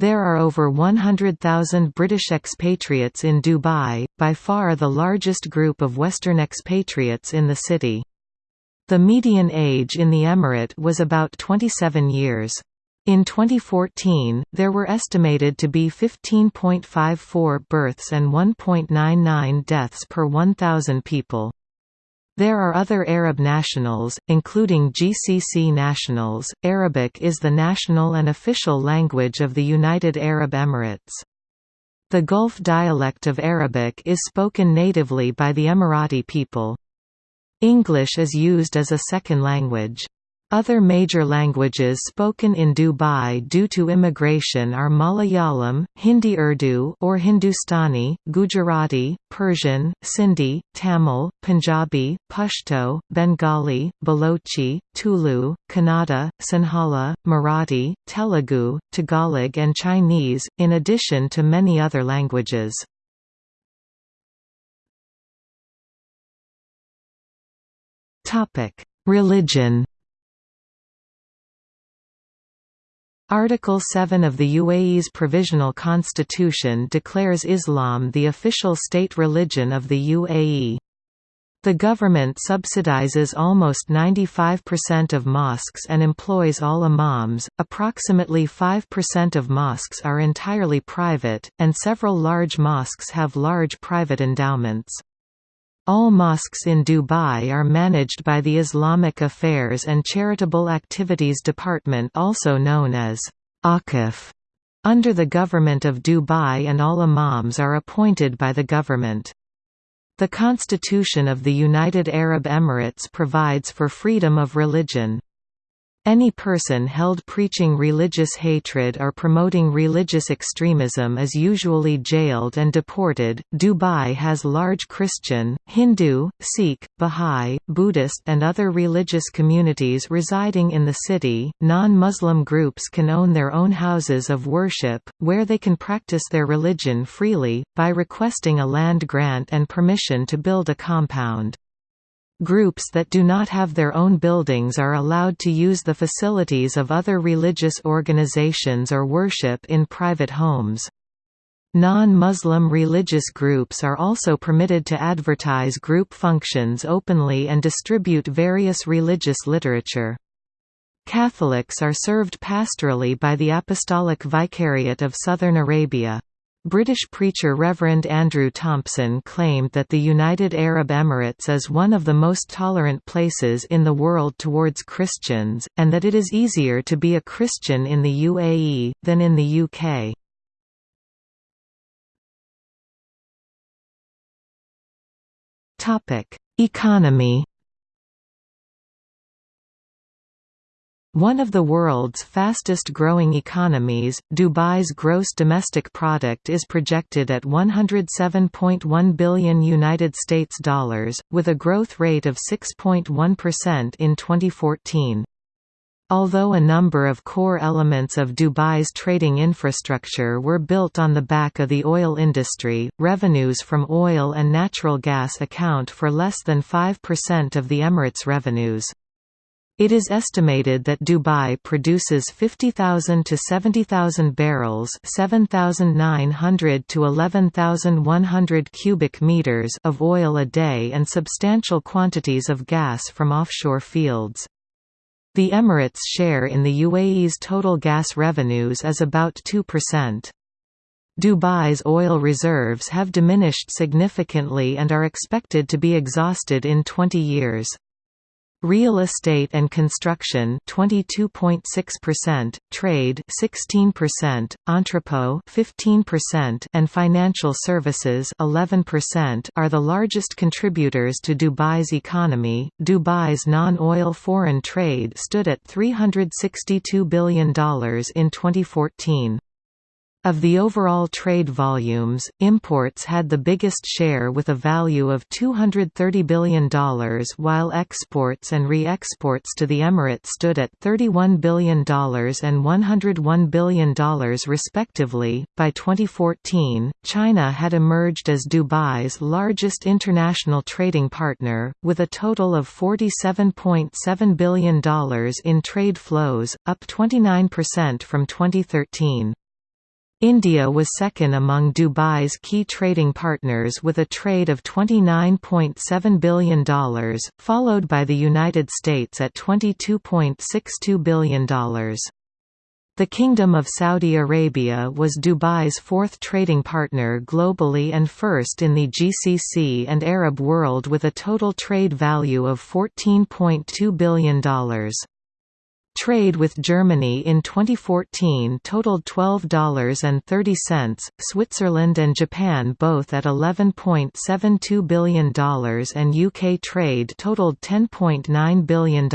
There are over 100,000 British expatriates in Dubai, by far the largest group of Western expatriates in the city. The median age in the emirate was about 27 years. In 2014, there were estimated to be 15.54 births and 1.99 deaths per 1,000 people. There are other Arab nationals, including GCC nationals. Arabic is the national and official language of the United Arab Emirates. The Gulf dialect of Arabic is spoken natively by the Emirati people. English is used as a second language. Other major languages spoken in Dubai due to immigration are Malayalam, Hindi Urdu or Hindustani, Gujarati, Persian, Sindhi, Tamil, Punjabi, Pashto, Bengali, Balochi, Tulu, Kannada, Sinhala, Marathi, Telugu, Tagalog and Chinese, in addition to many other languages. Religion Article 7 of the UAE's Provisional Constitution declares Islam the official state religion of the UAE. The government subsidizes almost 95% of mosques and employs all imams. Approximately 5% of mosques are entirely private, and several large mosques have large private endowments. All mosques in Dubai are managed by the Islamic Affairs and Charitable Activities Department also known as Awqaf, under the Government of Dubai and all imams are appointed by the government. The Constitution of the United Arab Emirates provides for freedom of religion. Any person held preaching religious hatred or promoting religious extremism is usually jailed and deported. Dubai has large Christian, Hindu, Sikh, Bahá'í, Buddhist, and other religious communities residing in the city. Non Muslim groups can own their own houses of worship, where they can practice their religion freely, by requesting a land grant and permission to build a compound. Groups that do not have their own buildings are allowed to use the facilities of other religious organizations or worship in private homes. Non-Muslim religious groups are also permitted to advertise group functions openly and distribute various religious literature. Catholics are served pastorally by the Apostolic Vicariate of Southern Arabia. British preacher Reverend Andrew Thompson claimed that the United Arab Emirates is one of the most tolerant places in the world towards Christians, and that it is easier to be a Christian in the UAE, than in the UK. Economy One of the world's fastest growing economies, Dubai's gross domestic product is projected at 107.1 billion United States dollars with a growth rate of 6.1% in 2014. Although a number of core elements of Dubai's trading infrastructure were built on the back of the oil industry, revenues from oil and natural gas account for less than 5% of the Emirates' revenues. It is estimated that Dubai produces 50,000 to 70,000 barrels, 7,900 to 11,100 cubic meters of oil a day and substantial quantities of gas from offshore fields. The Emirates' share in the UAE's total gas revenues is about 2%. Dubai's oil reserves have diminished significantly and are expected to be exhausted in 20 years. Real estate and construction 22.6%, trade 16%, entrepot 15% and financial services 11% are the largest contributors to Dubai's economy. Dubai's non-oil foreign trade stood at $362 billion in 2014. Of the overall trade volumes, imports had the biggest share with a value of $230 billion while exports and re-exports to the Emirates stood at $31 billion and $101 billion respectively. By 2014, China had emerged as Dubai's largest international trading partner, with a total of $47.7 billion in trade flows, up 29% from 2013. India was second among Dubai's key trading partners with a trade of $29.7 billion, followed by the United States at $22.62 billion. The Kingdom of Saudi Arabia was Dubai's fourth trading partner globally and first in the GCC and Arab world with a total trade value of $14.2 billion. Trade with Germany in 2014 totaled $12.30, Switzerland and Japan both at $11.72 billion and UK trade totaled $10.9 billion.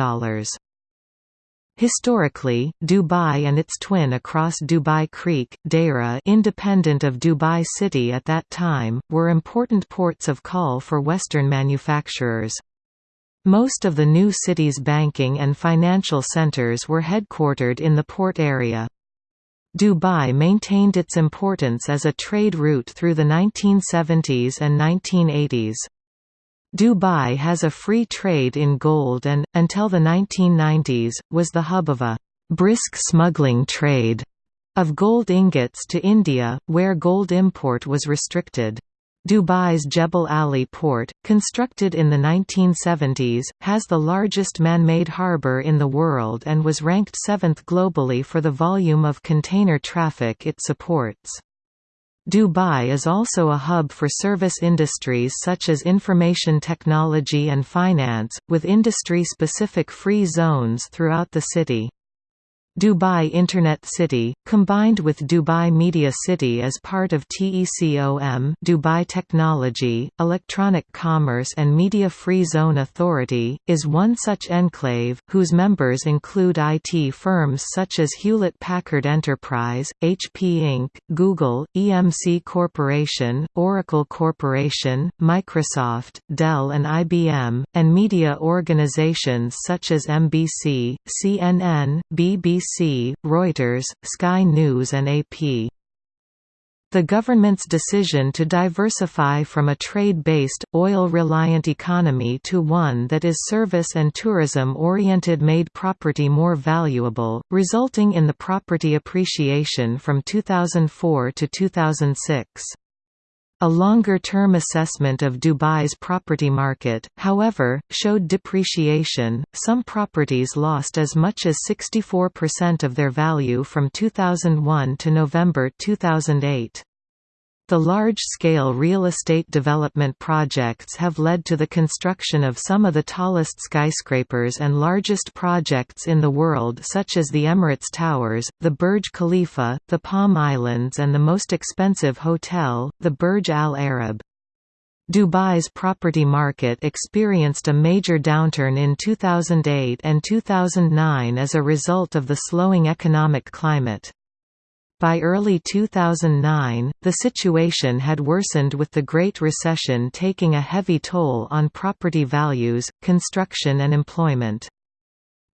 Historically, Dubai and its twin across Dubai Creek, Deira independent of Dubai City at that time, were important ports of call for Western manufacturers. Most of the new city's banking and financial centers were headquartered in the port area. Dubai maintained its importance as a trade route through the 1970s and 1980s. Dubai has a free trade in gold and, until the 1990s, was the hub of a «brisk smuggling trade» of gold ingots to India, where gold import was restricted. Dubai's Jebel Ali port, constructed in the 1970s, has the largest man-made harbour in the world and was ranked seventh globally for the volume of container traffic it supports. Dubai is also a hub for service industries such as information technology and finance, with industry-specific free zones throughout the city. Dubai Internet City, combined with Dubai Media City as part of TECOM Dubai Technology, Electronic Commerce and Media Free Zone Authority, is one such enclave, whose members include IT firms such as Hewlett-Packard Enterprise, HP Inc., Google, EMC Corporation, Oracle Corporation, Microsoft, Dell and IBM, and media organizations such as NBC, CNN, BBC BBC, Reuters, Sky News and AP. The government's decision to diversify from a trade-based, oil-reliant economy to one that is service and tourism-oriented made property more valuable, resulting in the property appreciation from 2004 to 2006. A longer-term assessment of Dubai's property market, however, showed depreciation. Some properties lost as much as 64% of their value from 2001 to November 2008. The large-scale real estate development projects have led to the construction of some of the tallest skyscrapers and largest projects in the world such as the Emirates Towers, the Burj Khalifa, the Palm Islands and the most expensive hotel, the Burj Al Arab. Dubai's property market experienced a major downturn in 2008 and 2009 as a result of the slowing economic climate. By early 2009, the situation had worsened with the Great Recession taking a heavy toll on property values, construction and employment.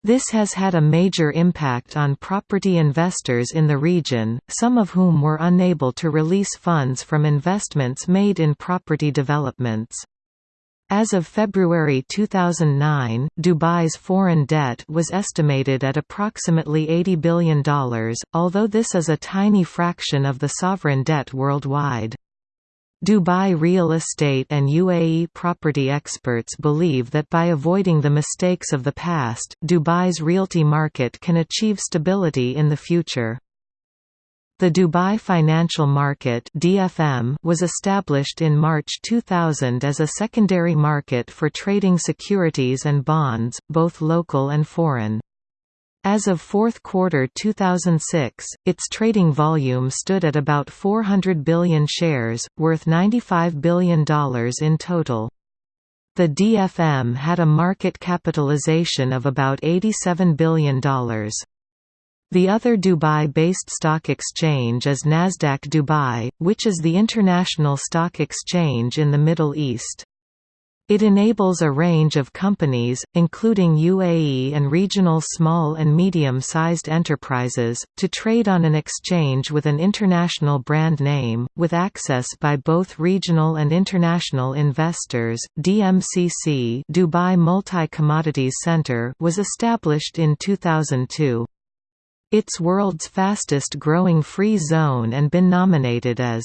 This has had a major impact on property investors in the region, some of whom were unable to release funds from investments made in property developments. As of February 2009, Dubai's foreign debt was estimated at approximately $80 billion, although this is a tiny fraction of the sovereign debt worldwide. Dubai real estate and UAE property experts believe that by avoiding the mistakes of the past, Dubai's realty market can achieve stability in the future. The Dubai Financial Market (DFM) was established in March 2000 as a secondary market for trading securities and bonds, both local and foreign. As of fourth quarter 2006, its trading volume stood at about 400 billion shares, worth $95 billion in total. The DFM had a market capitalization of about $87 billion. The other Dubai-based stock exchange is Nasdaq Dubai, which is the international stock exchange in the Middle East. It enables a range of companies, including UAE and regional small and medium-sized enterprises, to trade on an exchange with an international brand name, with access by both regional and international investors. DMCC Dubai Multi-Commodities Center was established in 2002. It's world's fastest growing free zone and been nominated as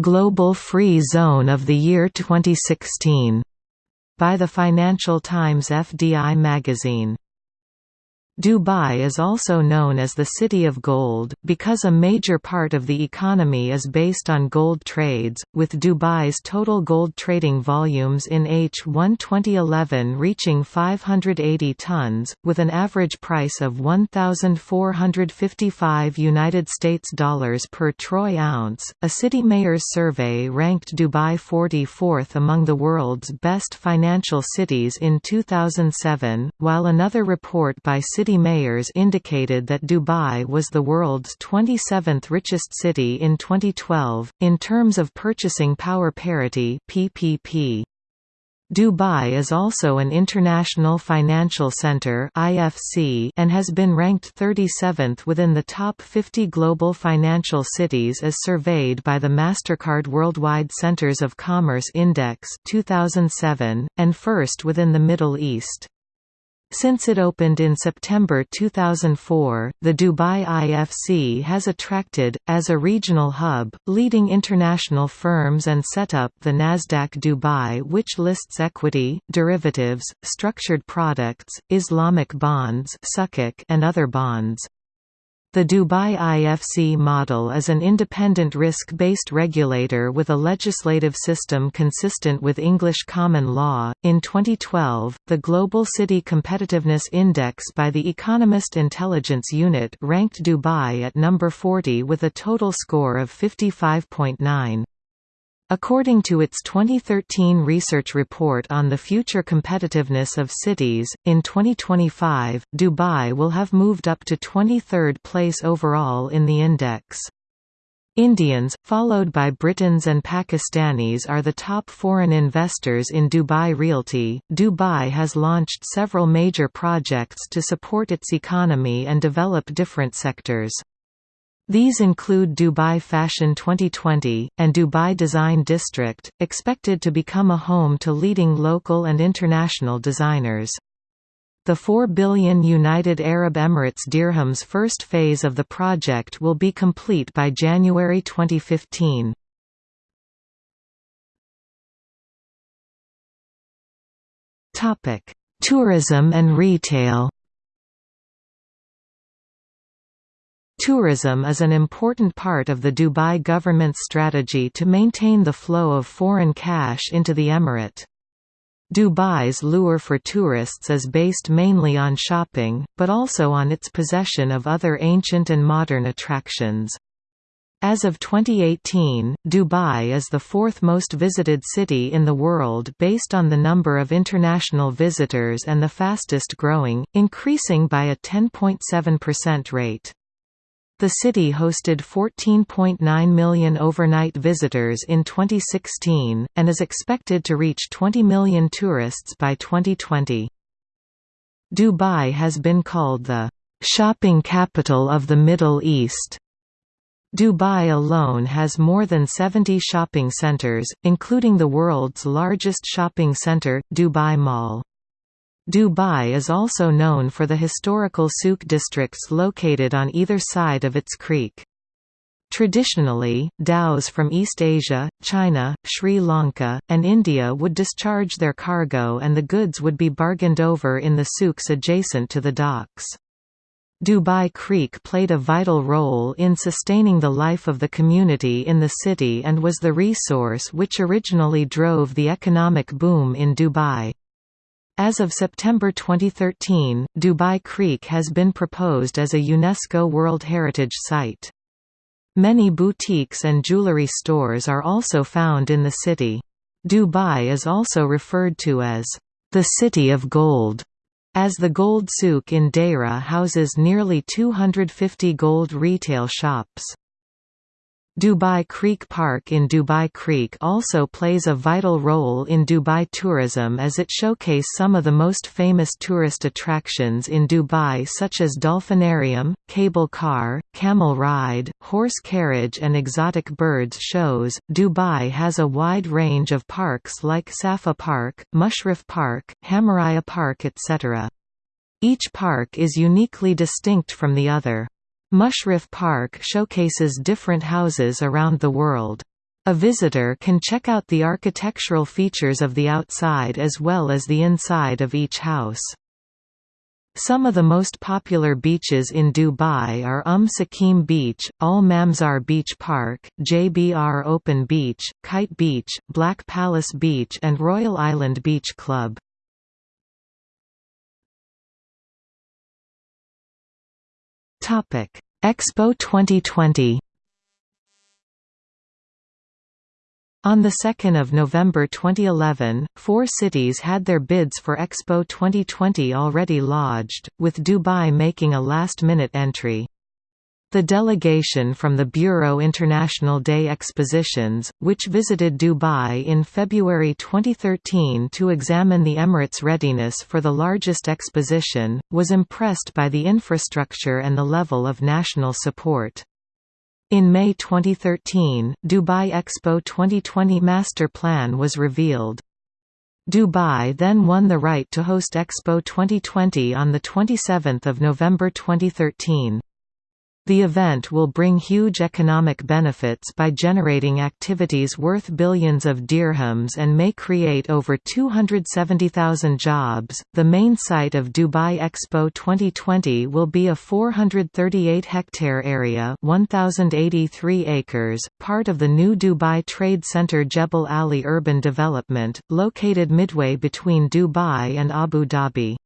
Global Free Zone of the Year 2016 by the Financial Times FDI magazine. Dubai is also known as the City of Gold, because a major part of the economy is based on gold trades, with Dubai's total gold trading volumes in H1 2011 reaching 580 tons, with an average price of 1,455 United States dollars per troy ounce. A city mayor's survey ranked Dubai 44th among the world's best financial cities in 2007, while another report by City city mayors indicated that Dubai was the world's 27th richest city in 2012, in terms of purchasing power parity PPP. Dubai is also an international financial center (IFC) and has been ranked 37th within the top 50 global financial cities as surveyed by the Mastercard Worldwide Centers of Commerce Index 2007 and first within the Middle East. Since it opened in September 2004, the Dubai IFC has attracted, as a regional hub, leading international firms and set up the Nasdaq Dubai which lists equity, derivatives, structured products, Islamic bonds and other bonds. The Dubai IFC model is an independent risk-based regulator with a legislative system consistent with English common law. In 2012, the Global City Competitiveness Index by the Economist Intelligence Unit ranked Dubai at number 40 with a total score of 55.9. According to its 2013 research report on the future competitiveness of cities, in 2025, Dubai will have moved up to 23rd place overall in the index. Indians, followed by Britons and Pakistanis are the top foreign investors in Dubai Realty. Dubai has launched several major projects to support its economy and develop different sectors. These include Dubai Fashion 2020, and Dubai Design District, expected to become a home to leading local and international designers. The 4 billion United Arab Emirates dirhams first phase of the project will be complete by January 2015. Tourism and retail Tourism is an important part of the Dubai government's strategy to maintain the flow of foreign cash into the emirate. Dubai's lure for tourists is based mainly on shopping, but also on its possession of other ancient and modern attractions. As of 2018, Dubai is the fourth most visited city in the world based on the number of international visitors and the fastest growing, increasing by a 10.7% rate. The city hosted 14.9 million overnight visitors in 2016, and is expected to reach 20 million tourists by 2020. Dubai has been called the shopping capital of the Middle East. Dubai alone has more than 70 shopping centers, including the world's largest shopping center, Dubai Mall. Dubai is also known for the historical souk districts located on either side of its creek. Traditionally, dhows from East Asia, China, Sri Lanka, and India would discharge their cargo and the goods would be bargained over in the souks adjacent to the docks. Dubai Creek played a vital role in sustaining the life of the community in the city and was the resource which originally drove the economic boom in Dubai. As of September 2013, Dubai Creek has been proposed as a UNESCO World Heritage Site. Many boutiques and jewelry stores are also found in the city. Dubai is also referred to as the City of Gold, as the Gold Souk in Deira houses nearly 250 gold retail shops. Dubai Creek Park in Dubai Creek also plays a vital role in Dubai tourism as it showcase some of the most famous tourist attractions in Dubai such as dolphinarium, cable car, camel ride, horse carriage and exotic birds shows. Dubai has a wide range of parks like Safa Park, Mushrif Park, Hamaraya Park etc. Each park is uniquely distinct from the other. Mushrif Park showcases different houses around the world. A visitor can check out the architectural features of the outside as well as the inside of each house. Some of the most popular beaches in Dubai are Umm Suqeim Beach, Al Mamzar Beach Park, JBR Open Beach, Kite Beach, Black Palace Beach and Royal Island Beach Club. Expo 2020. On 2 November 2011, four cities had their bids for Expo 2020 already lodged, with Dubai making a last-minute entry. The delegation from the Bureau International des Expositions, which visited Dubai in February 2013 to examine the Emirates' readiness for the largest exposition, was impressed by the infrastructure and the level of national support. In May 2013, Dubai Expo 2020 master plan was revealed. Dubai then won the right to host Expo 2020 on 27 November 2013. The event will bring huge economic benefits by generating activities worth billions of dirhams and may create over 270,000 jobs. The main site of Dubai Expo 2020 will be a 438 hectare area, 1083 acres, part of the new Dubai Trade Center Jebel Ali urban development, located midway between Dubai and Abu Dhabi.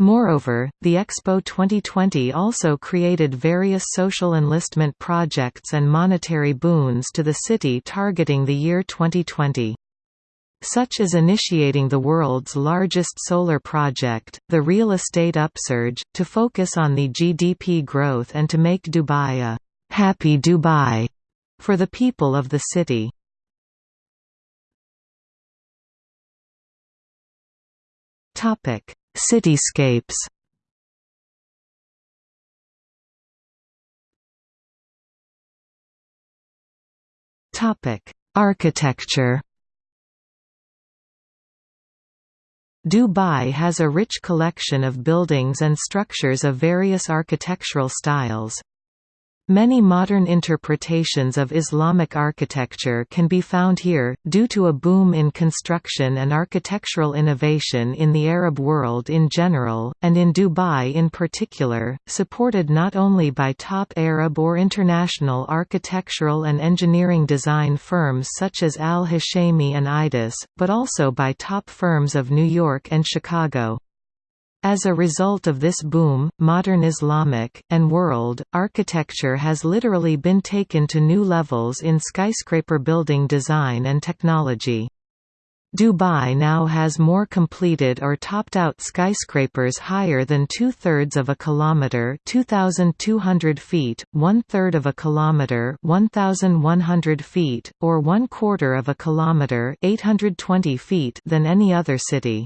Moreover, the Expo 2020 also created various social enlistment projects and monetary boons to the city targeting the year 2020 such as initiating the world's largest solar project, the real estate upsurge, to focus on the GDP growth and to make Dubai a «happy Dubai» for the people of the city. Cityscapes Topic: Architecture. Dubai has a rich collection of buildings and structures of various architectural styles. Many modern interpretations of Islamic architecture can be found here, due to a boom in construction and architectural innovation in the Arab world in general, and in Dubai in particular, supported not only by top Arab or international architectural and engineering design firms such as Al-Hashimi and Aedas, but also by top firms of New York and Chicago. As a result of this boom, modern Islamic, and world, architecture has literally been taken to new levels in skyscraper building design and technology. Dubai now has more completed or topped-out skyscrapers higher than two-thirds of a kilometre 2,200 feet, one-third of a kilometre 1,100 feet, or one-quarter of a kilometre 820 feet than any other city.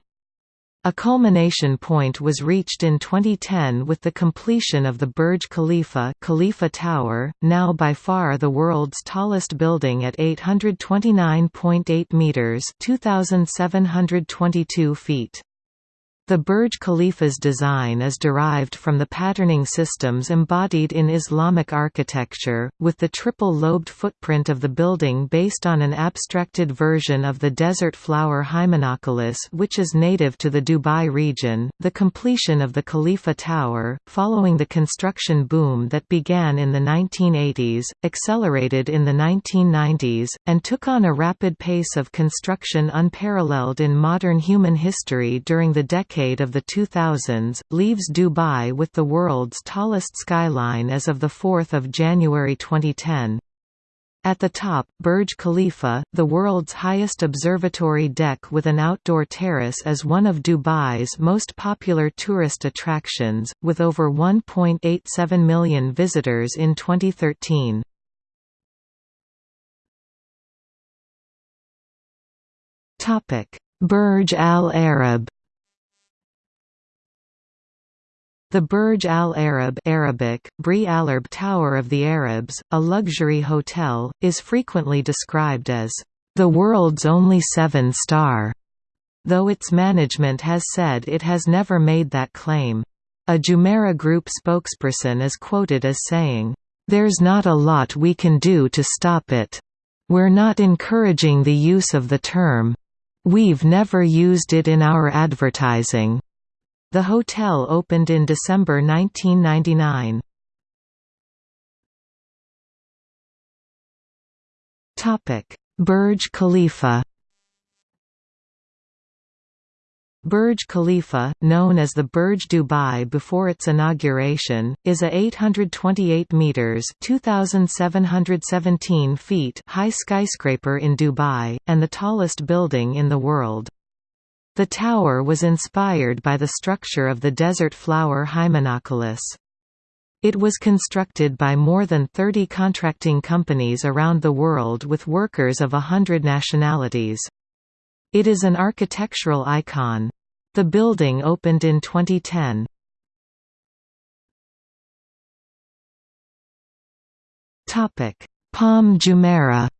A culmination point was reached in 2010 with the completion of the Burj Khalifa Khalifa Tower, now by far the world's tallest building at 829.8 meters (2722 feet). The Burj Khalifa's design is derived from the patterning systems embodied in Islamic architecture, with the triple-lobed footprint of the building based on an abstracted version of the desert flower Hymenocallis which is native to the Dubai region. The completion of the Khalifa Tower, following the construction boom that began in the 1980s, accelerated in the 1990s, and took on a rapid pace of construction unparalleled in modern human history during the decade decade of the 2000s, leaves Dubai with the world's tallest skyline as of 4 January 2010. At the top, Burj Khalifa, the world's highest observatory deck with an outdoor terrace is one of Dubai's most popular tourist attractions, with over 1.87 million visitors in 2013. Burj Al Arab The Burj Al Arab Arabic, Bri Alarb Tower of the Arabs, a luxury hotel, is frequently described as the world's only seven-star, though its management has said it has never made that claim. A Jumeirah Group spokesperson is quoted as saying, "...there's not a lot we can do to stop it. We're not encouraging the use of the term. We've never used it in our advertising." The hotel opened in December 1999. Burj Khalifa Burj Khalifa, known as the Burj Dubai before its inauguration, is a 828 meters (2717 feet) high skyscraper in Dubai and the tallest building in the world. The tower was inspired by the structure of the desert flower Hymenocallis. It was constructed by more than 30 contracting companies around the world with workers of a hundred nationalities. It is an architectural icon. The building opened in 2010. Palm Jumeirah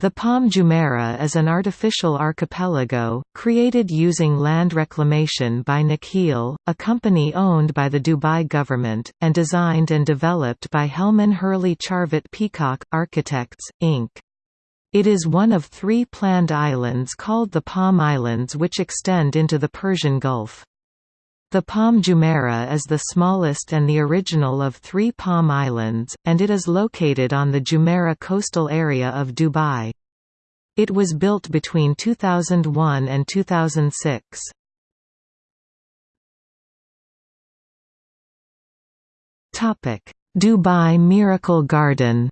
The Palm Jumeirah is an artificial archipelago, created using land reclamation by Nakheel, a company owned by the Dubai government, and designed and developed by Helman Hurley Charvat Peacock, Architects, Inc. It is one of three planned islands called the Palm Islands which extend into the Persian Gulf. The Palm Jumeirah is the smallest and the original of three Palm Islands, and it is located on the Jumeirah coastal area of Dubai. It was built between 2001 and 2006. Dubai Miracle Garden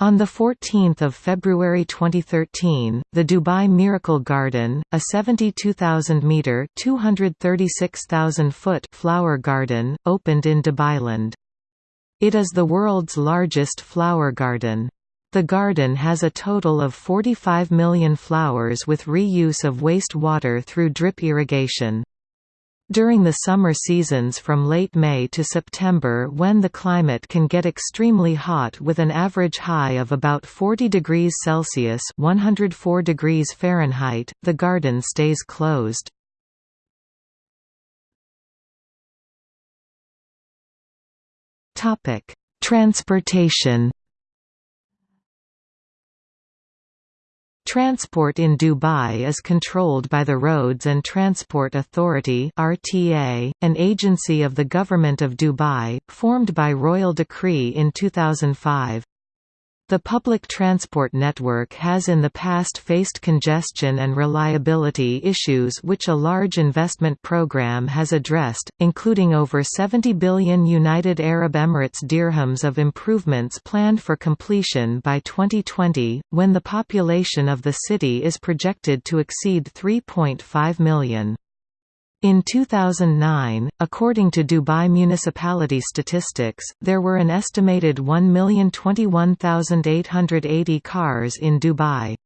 On 14 February 2013, the Dubai Miracle Garden, a 72,000-metre (236,000-foot) flower garden, opened in Dubailand. It is the world's largest flower garden. The garden has a total of 45 million flowers with reuse of waste water through drip irrigation. During the summer seasons from late May to September when the climate can get extremely hot with an average high of about 40 degrees Celsius 104 degrees Fahrenheit, the garden stays closed. Transportation Transport in Dubai is controlled by the Roads and Transport Authority (RTA), an agency of the Government of Dubai, formed by royal decree in 2005. The public transport network has in the past faced congestion and reliability issues which a large investment program has addressed, including over 70 billion United Arab Emirates dirhams of improvements planned for completion by 2020, when the population of the city is projected to exceed 3.5 million. In 2009, according to Dubai municipality statistics, there were an estimated 1,021,880 cars in Dubai.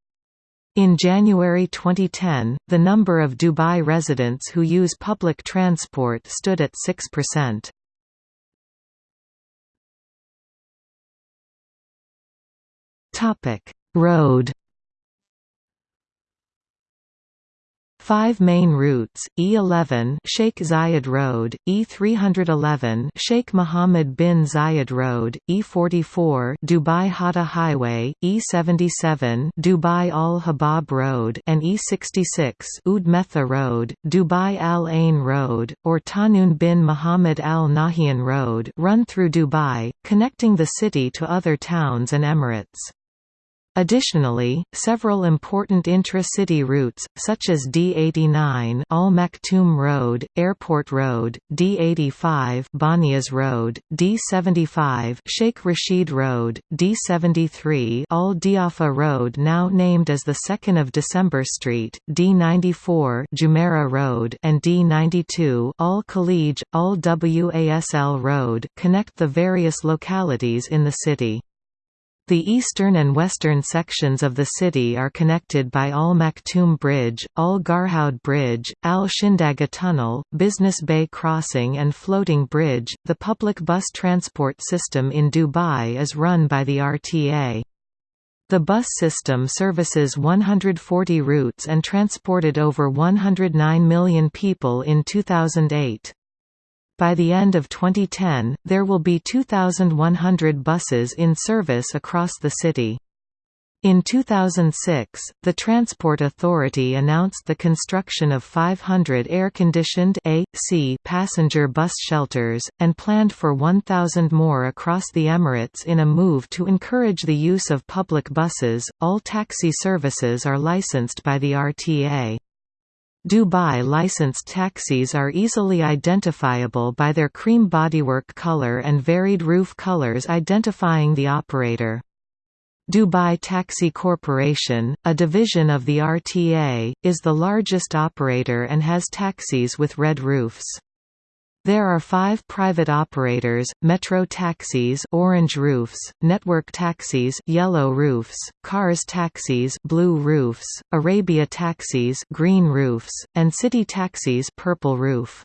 In January 2010, the number of Dubai residents who use public transport stood at 6%. Topic: Road Five main routes, E11 Sheikh Zayed Road, E311 Sheikh Mohammed bin Zayed Road, E44 Dubai Hatta Highway, E77 Dubai Al Habab Road and E66 Oud Metha Road, Dubai Al Ain Road, or Tahnoon bin Mohammed Al Nahyan Road run through Dubai, connecting the city to other towns and emirates. Additionally, several important intra-city routes, such as D89 Al Maktoum Road, Airport Road, D85 Banias Road, D75 Sheikh Rashid Road, D73 Al Diafa Road now named as the 2nd of December Street, D94 Jumeirah Road and D92 Al Khalij, Al Wasl Road connect the various localities in the city. The eastern and western sections of the city are connected by Al Maktoum Bridge, Al Garhoud Bridge, Al Shindaga Tunnel, Business Bay Crossing, and Floating Bridge. The public bus transport system in Dubai is run by the RTA. The bus system services 140 routes and transported over 109 million people in 2008. By the end of 2010, there will be 2,100 buses in service across the city. In 2006, the Transport Authority announced the construction of 500 air-conditioned AC passenger bus shelters, and planned for 1,000 more across the Emirates in a move to encourage the use of public buses. All taxi services are licensed by the RTA. Dubai licensed taxis are easily identifiable by their cream bodywork color and varied roof colors identifying the operator. Dubai Taxi Corporation, a division of the RTA, is the largest operator and has taxis with red roofs. There are five private operators, Metro Taxis orange roofs, Network Taxis yellow roofs, Cars Taxis blue roofs, Arabia Taxis green roofs, and City Taxis purple roof.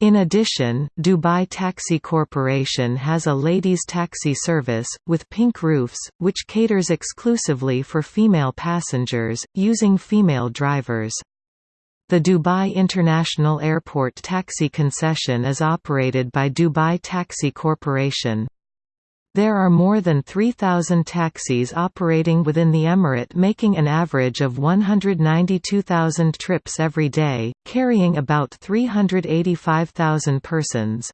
In addition, Dubai Taxi Corporation has a ladies' taxi service, with pink roofs, which caters exclusively for female passengers, using female drivers. The Dubai International Airport taxi concession is operated by Dubai Taxi Corporation. There are more than 3,000 taxis operating within the emirate making an average of 192,000 trips every day, carrying about 385,000 persons.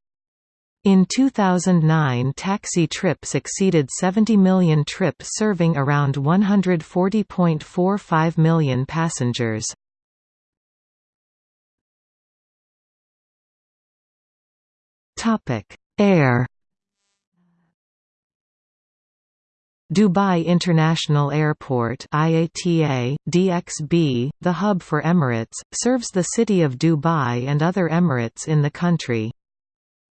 In 2009 taxi trips exceeded 70 million trips serving around 140.45 million passengers. Topic: Air. Dubai International Airport IATA, DXB, the hub for Emirates, serves the city of Dubai and other Emirates in the country.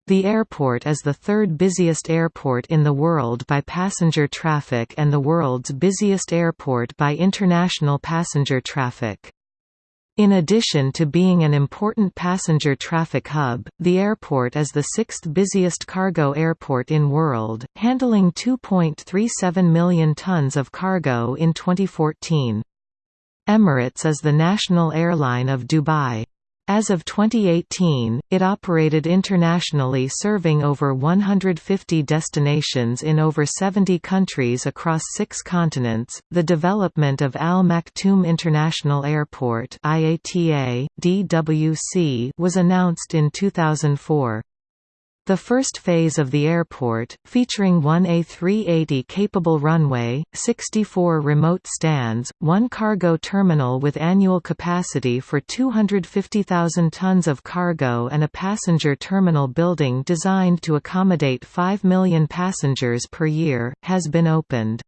The airport is the third busiest airport in the world by passenger traffic and the world's busiest airport by international passenger traffic. In addition to being an important passenger traffic hub, the airport is the sixth busiest cargo airport in world, handling 2.37 million tons of cargo in 2014. Emirates is the national airline of Dubai. As of 2018, it operated internationally serving over 150 destinations in over 70 countries across six continents. The development of Al Maktoum International Airport (IATA, DWC) was announced in 2004. The first phase of the airport, featuring one A380-capable runway, 64 remote stands, one cargo terminal with annual capacity for 250,000 tons of cargo and a passenger terminal building designed to accommodate 5 million passengers per year, has been opened.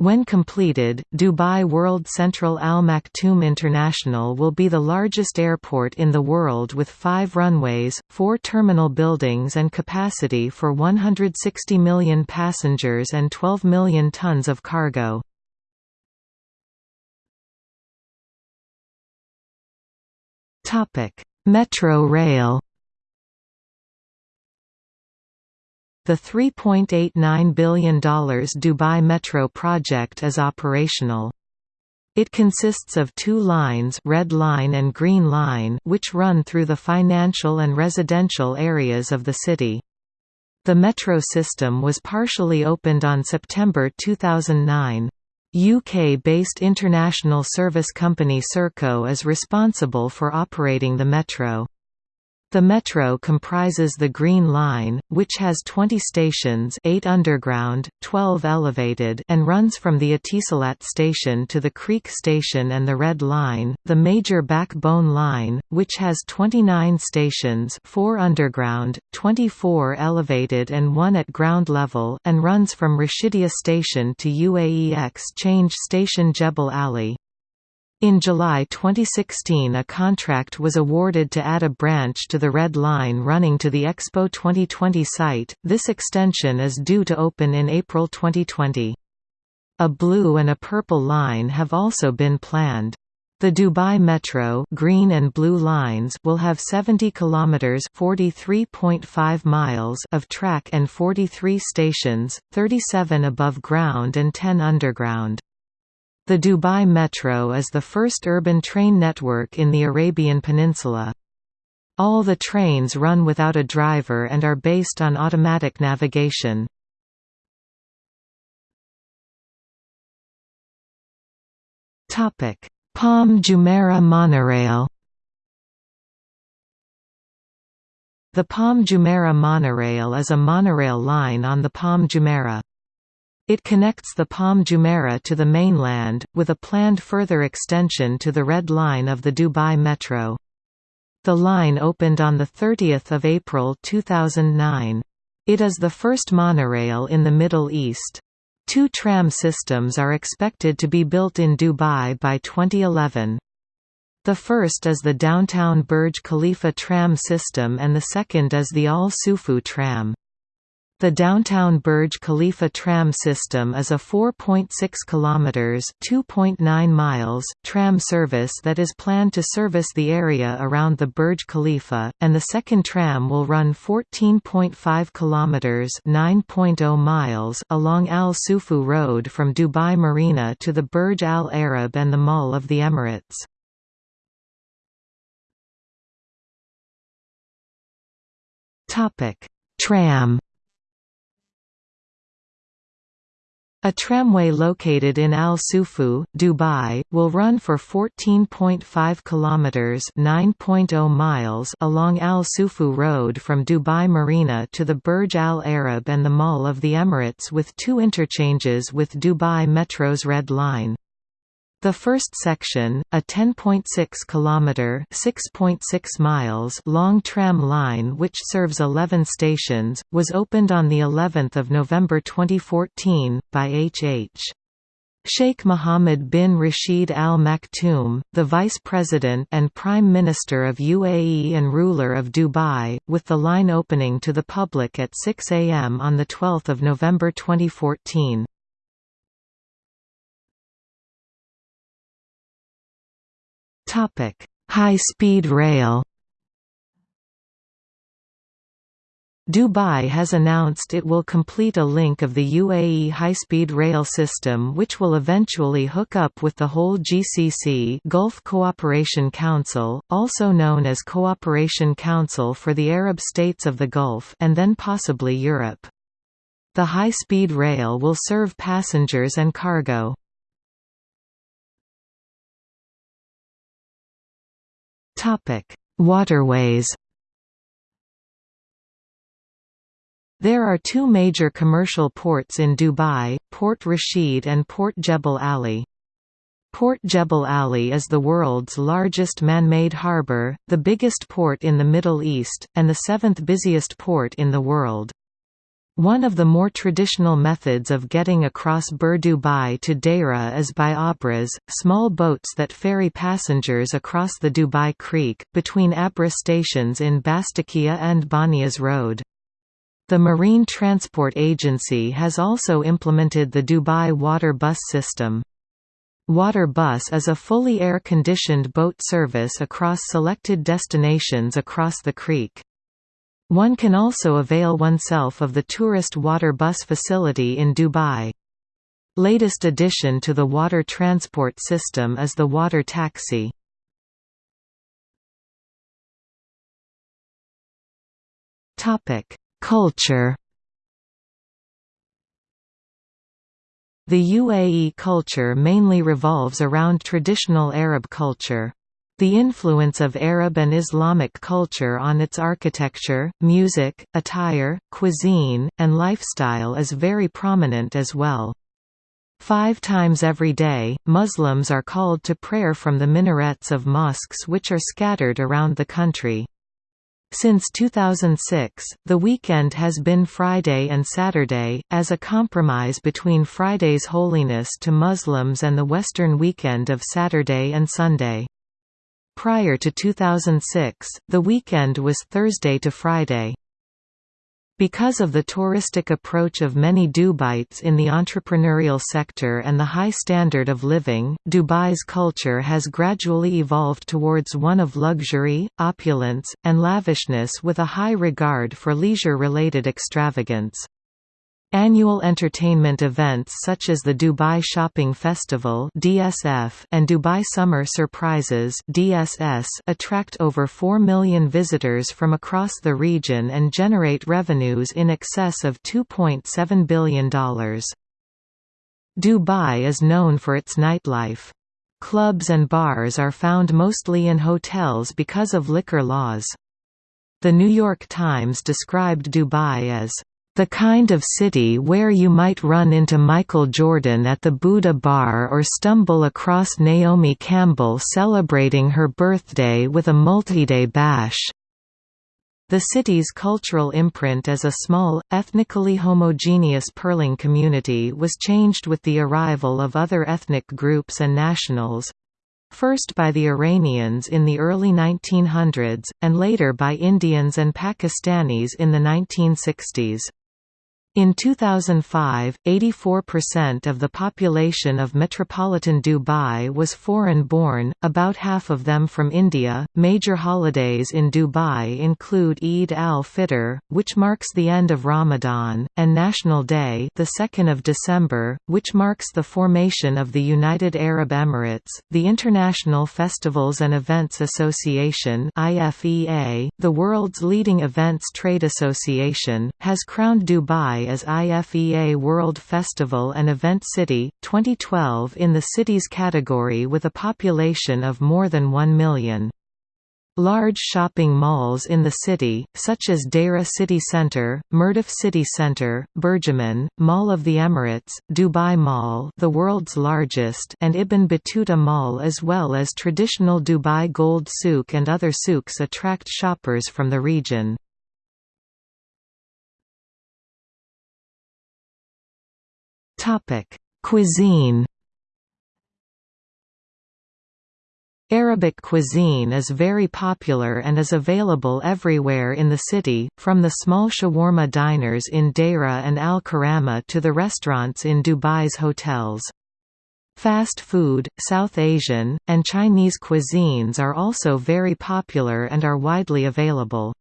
When completed, Dubai World Central Al Maktoum International will be the largest airport in the world with five runways, four terminal buildings and capacity for 160 million passengers and 12 million tons of cargo. Metro rail The $3.89 billion Dubai Metro project is operational. It consists of two lines Red Line and Green Line which run through the financial and residential areas of the city. The metro system was partially opened on September 2009. UK-based international service company Serco is responsible for operating the metro. The metro comprises the Green Line, which has 20 stations 8 underground, 12 elevated and runs from the Etisalat station to the Creek station and the Red Line, the major backbone line, which has 29 stations 4 underground, 24 elevated and 1 at ground level and runs from Rashidia station to UAE Exchange station Jebel Ali. In July 2016 a contract was awarded to add a branch to the Red Line running to the Expo 2020 site, this extension is due to open in April 2020. A blue and a purple line have also been planned. The Dubai Metro green and blue lines will have 70 kilometers (43.5 miles) of track and 43 stations, 37 above ground and 10 underground. The Dubai Metro is the first urban train network in the Arabian Peninsula. All the trains run without a driver and are based on automatic navigation. Palm Jumeirah monorail The Palm Jumeirah monorail is a monorail line on the Palm Jumeirah. It connects the Palm Jumeirah to the mainland, with a planned further extension to the Red Line of the Dubai Metro. The line opened on 30 April 2009. It is the first monorail in the Middle East. Two tram systems are expected to be built in Dubai by 2011. The first is the downtown Burj Khalifa tram system and the second is the Al Sufouh tram. The downtown Burj Khalifa tram system is a 4.6 kilometers (2.9 miles) tram service that is planned to service the area around the Burj Khalifa, and the second tram will run 14.5 kilometers (9.0 miles) along Al Sufouh Road from Dubai Marina to the Burj Al Arab and the Mall of the Emirates. Topic: Tram A tramway located in Al Sufouh, Dubai, will run for 14.5 kilometers (9.0 miles) along Al Sufouh Road from Dubai Marina to the Burj Al Arab and the Mall of the Emirates with two interchanges with Dubai Metro's Red Line. The first section, a 10.6 km (6.6 miles) long tram line which serves 11 stations, was opened on the 11th of November 2014 by H.H. Sheikh Mohammed bin Rashid Al Maktoum, the Vice President and Prime Minister of UAE and ruler of Dubai, with the line opening to the public at 6 am on 12 November 2014. High-speed rail Dubai has announced it will complete a link of the UAE high-speed rail system which will eventually hook up with the whole GCC Gulf Cooperation Council, also known as Cooperation Council for the Arab States of the Gulf and then possibly Europe. The high-speed rail will serve passengers and cargo. Topic: Waterways. There are two major commercial ports in Dubai, Port Rashid and Port Jebel Ali. Port Jebel Ali is the world's largest man-made harbour, the biggest port in the Middle East, and the seventh busiest port in the world. One of the more traditional methods of getting across Bur Dubai to Deira is by abras, small boats that ferry passengers across the Dubai Creek, between abra stations in Bastakia and Banias Road. The Marine Transport Agency has also implemented the Dubai Water Bus system. Water Bus is a fully air-conditioned boat service across selected destinations across the creek. One can also avail oneself of the tourist water bus facility in Dubai. Latest addition to the water transport system is the water taxi. Culture The UAE culture mainly revolves around traditional Arab culture. The influence of Arab and Islamic culture on its architecture, music, attire, cuisine, and lifestyle is very prominent as well. Five times every day, Muslims are called to prayer from the minarets of mosques which are scattered around the country. Since 2006, the weekend has been Friday and Saturday, as a compromise between Friday's holiness to Muslims and the Western weekend of Saturday and Sunday. Prior to 2006, the weekend was Thursday to Friday. Because of the touristic approach of many Dubaites in the entrepreneurial sector and the high standard of living, Dubai's culture has gradually evolved towards one of luxury, opulence, and lavishness with a high regard for leisure-related extravagance. Annual entertainment events such as the Dubai Shopping Festival (DSF) and Dubai Summer Surprises (DSS) attract over 4 million visitors from across the region and generate revenues in excess of $2.7 billion. Dubai is known for its nightlife. Clubs and bars are found mostly in hotels because of liquor laws. The New York Times described Dubai as the kind of city where you might run into Michael Jordan at the Buddha Bar or stumble across Naomi Campbell celebrating her birthday with a multi-day bash. The city's cultural imprint as a small, ethnically homogeneous Pearling community was changed with the arrival of other ethnic groups and nationals, first by the Iranians in the early 1900s, and later by Indians and Pakistanis in the 1960s. In 2005, 84% of the population of metropolitan Dubai was foreign born, about half of them from India. Major holidays in Dubai include Eid al-Fitr, which marks the end of Ramadan, and National Day, the 2nd of December, which marks the formation of the United Arab Emirates. The International Festivals and Events Association (IFEA), the world's leading events trade association, has crowned Dubai as IFEA World Festival and Event City, 2012 in the cities category with a population of more than 1 million. Large shopping malls in the city, such as Deira City Centre, Mirdif City Centre, Burjuman, Mall of the Emirates, Dubai Mall the world's largest and Ibn Battuta Mall as well as traditional Dubai Gold Souk and other souks attract shoppers from the region. Topic: Cuisine. Arabic cuisine is very popular and is available everywhere in the city, from the small shawarma diners in Deira and Al Karama to the restaurants in Dubai's hotels. Fast food, South Asian, and Chinese cuisines are also very popular and are widely available.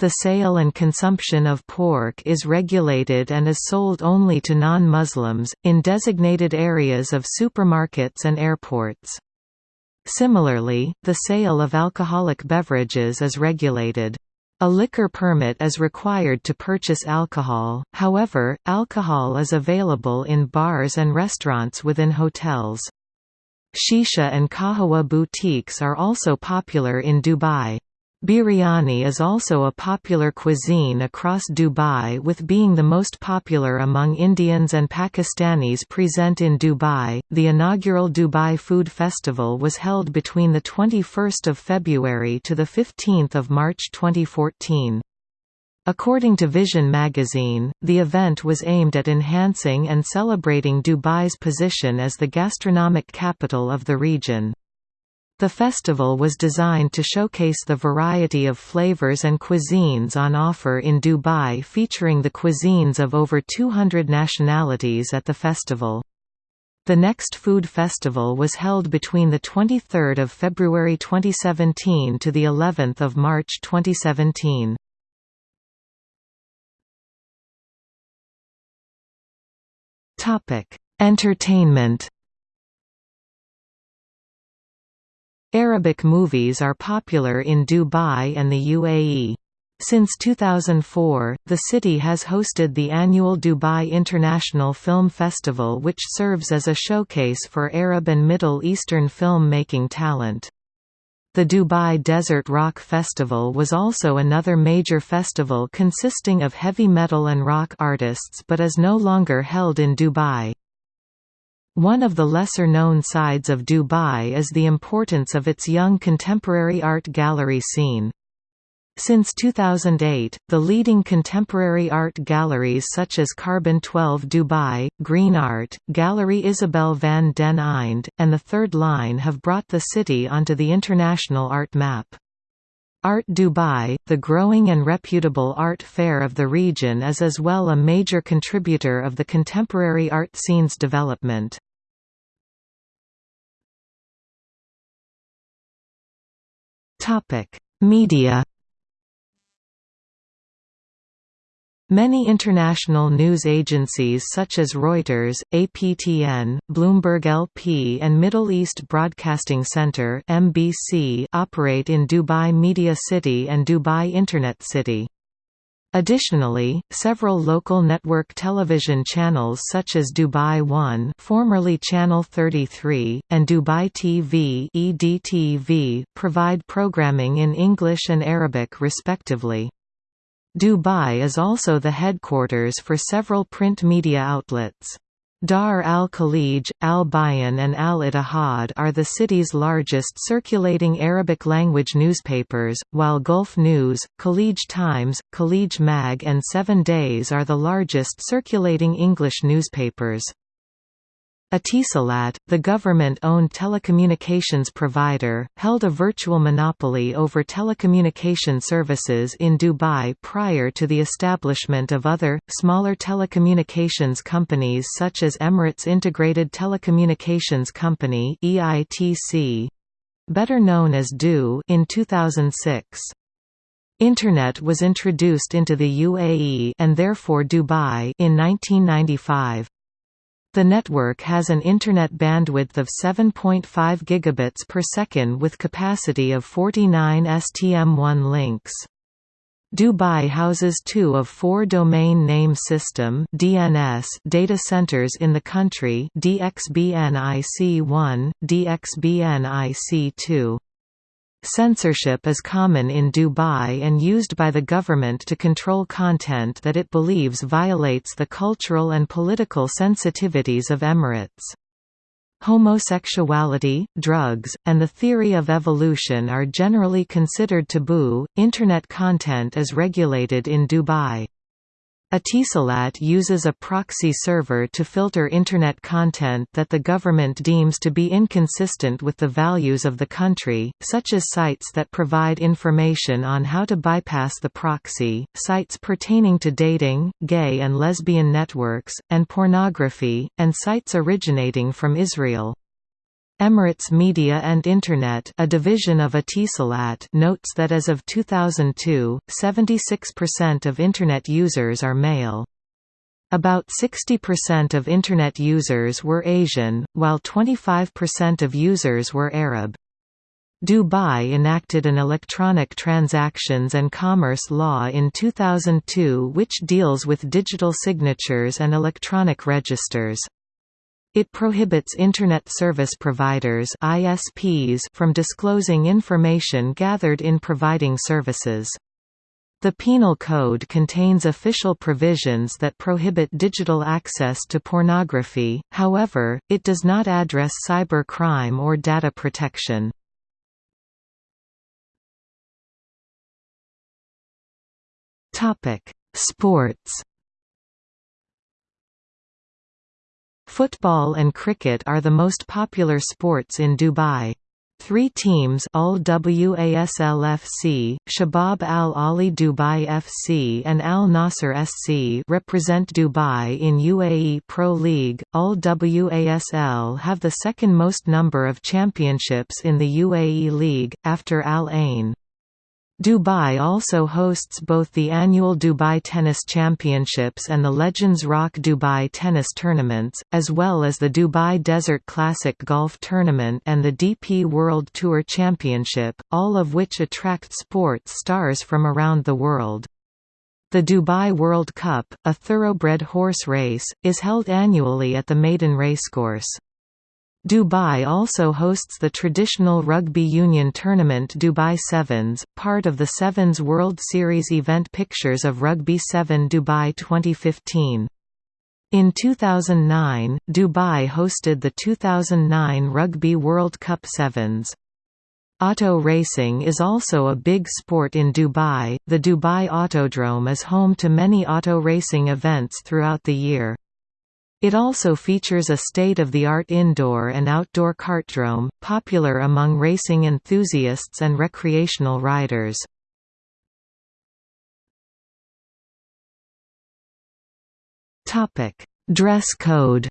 The sale and consumption of pork is regulated and is sold only to non-Muslims, in designated areas of supermarkets and airports. Similarly, the sale of alcoholic beverages is regulated. A liquor permit is required to purchase alcohol, however, alcohol is available in bars and restaurants within hotels. Shisha and kahawa boutiques are also popular in Dubai. Biryani is also a popular cuisine across Dubai with being the most popular among Indians and Pakistanis present in Dubai. The inaugural Dubai Food Festival was held between the 21st of February to the 15th of March 2014. According to Vision magazine, the event was aimed at enhancing and celebrating Dubai's position as the gastronomic capital of the region. The festival was designed to showcase the variety of flavors and cuisines on offer in Dubai featuring the cuisines of over 200 nationalities at the festival. The next food festival was held between the 23rd of February 2017 to the 11th of March 2017. Topic: Entertainment. Arabic movies are popular in Dubai and the UAE. Since 2004, the city has hosted the annual Dubai International Film Festival which serves as a showcase for Arab and Middle Eastern film-making talent. The Dubai Desert Rock Festival was also another major festival consisting of heavy metal and rock artists but is no longer held in Dubai. One of the lesser-known sides of Dubai is the importance of its young contemporary art gallery scene. Since 2008, the leading contemporary art galleries such as Carbon 12 Dubai, Green Art, Gallery Isabelle van den Eynde, and The Third Line have brought the city onto the international art map. Art Dubai, the growing and reputable art fair of the region is as well a major contributor of the contemporary art scene's development. Media Many international news agencies such as Reuters, APTN, Bloomberg LP and Middle East Broadcasting Center (MBC) operate in Dubai Media City and Dubai Internet City. Additionally, several local network television channels such as Dubai One formerly Channel 33, and Dubai TV EDTV provide programming in English and Arabic respectively. Dubai is also the headquarters for several print media outlets. Dar al-Khalij, Al-Bayan and Al-Ittihad are the city's largest circulating Arabic-language newspapers, while Gulf News, Khaleej Times, Khalij Mag and Seven Days are the largest circulating English newspapers. Etisalat, the government-owned telecommunications provider, held a virtual monopoly over telecommunication services in Dubai prior to the establishment of other, smaller telecommunications companies such as Emirates Integrated Telecommunications Company better known as DU in 2006. Internet was introduced into the UAE and therefore Dubai in 1995. The network has an internet bandwidth of 7.5 gigabits per second with capacity of 49 STM1 links. Dubai houses two of four Domain Name System (DNS) data centers in the country: DXBNIC1, DXBNIC2. Censorship is common in Dubai and used by the government to control content that it believes violates the cultural and political sensitivities of Emirates. Homosexuality, drugs, and the theory of evolution are generally considered taboo. Internet content is regulated in Dubai. Etisalat uses a proxy server to filter Internet content that the government deems to be inconsistent with the values of the country, such as sites that provide information on how to bypass the proxy, sites pertaining to dating, gay and lesbian networks, and pornography, and sites originating from Israel. Emirates Media and Internet a division of Etisalat notes that as of 2002, 76% of Internet users are male. About 60% of Internet users were Asian, while 25% of users were Arab. Dubai enacted an electronic transactions and commerce law in 2002 which deals with digital signatures and electronic registers. It prohibits Internet service providers ISPs from disclosing information gathered in providing services. The Penal Code contains official provisions that prohibit digital access to pornography, however, it does not address cyber crime or data protection. Sports Football and cricket are the most popular sports in Dubai. Three teams Al Wasl FC, Shabab Al Ahli Dubai FC and Al Nasser SC represent Dubai in UAE Pro League. Al Wasl have the second most number of championships in the UAE League, after Al Ain. Dubai also hosts both the annual Dubai Tennis Championships and the Legends Rock Dubai Tennis Tournaments, as well as the Dubai Desert Classic Golf Tournament and the DP World Tour Championship, all of which attract sports stars from around the world. The Dubai World Cup, a thoroughbred horse race, is held annually at the Meydan Racecourse. Dubai also hosts the traditional rugby union tournament Dubai Sevens, part of the Sevens World Series event Pictures of Rugby 7 Dubai 2015. In 2009, Dubai hosted the 2009 Rugby World Cup Sevens. Auto racing is also a big sport in Dubai. The Dubai Autodrome is home to many auto racing events throughout the year. It also features a state-of-the-art indoor and outdoor kartdrome, popular among racing enthusiasts and recreational riders. Dress code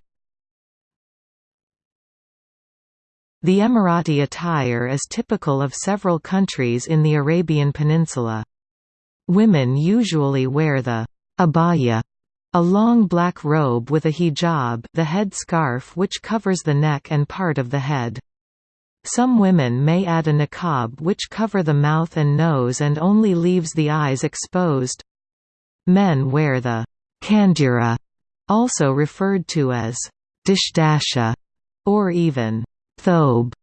The Emirati attire is typical of several countries in the Arabian Peninsula. Women usually wear the abaya a long black robe with a hijab the head scarf which covers the neck and part of the head. Some women may add a niqab which cover the mouth and nose and only leaves the eyes exposed. Men wear the kandura, also referred to as dishdasha, or even thobe,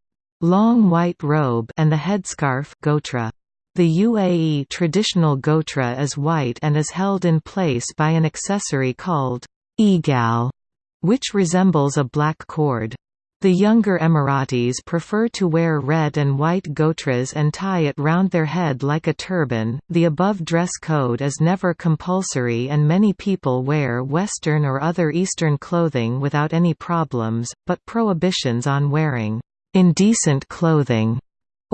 long white robe and the headscarf gotra. The UAE traditional gotra is white and is held in place by an accessory called egal, which resembles a black cord. The younger Emiratis prefer to wear red and white gotras and tie it round their head like a turban. The above dress code is never compulsory and many people wear Western or other Eastern clothing without any problems, but prohibitions on wearing indecent clothing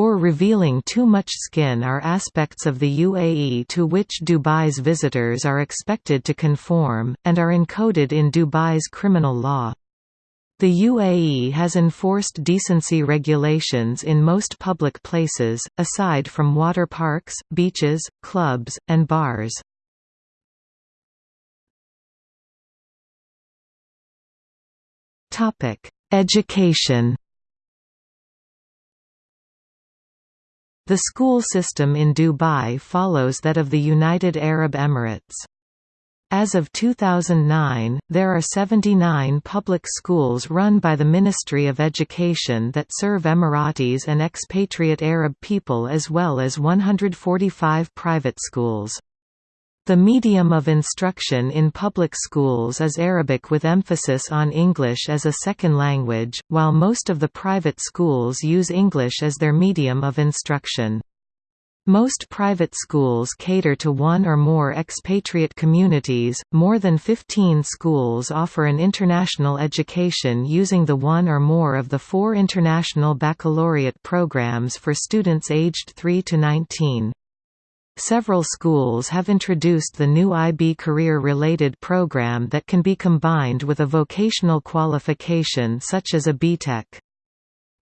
or revealing too much skin are aspects of the UAE to which Dubai's visitors are expected to conform, and are encoded in Dubai's criminal law. The UAE has enforced decency regulations in most public places, aside from water parks, beaches, clubs, and bars. Education The school system in Dubai follows that of the United Arab Emirates. As of 2009, there are 79 public schools run by the Ministry of Education that serve Emiratis and expatriate Arab people as well as 145 private schools. The medium of instruction in public schools is Arabic with emphasis on English as a second language, while most of the private schools use English as their medium of instruction. Most private schools cater to one or more expatriate communities. More than 15 schools offer an international education using the one or more of the four international baccalaureate programs for students aged 3 to 19. Several schools have introduced the new IB career-related program that can be combined with a vocational qualification such as a BTEC.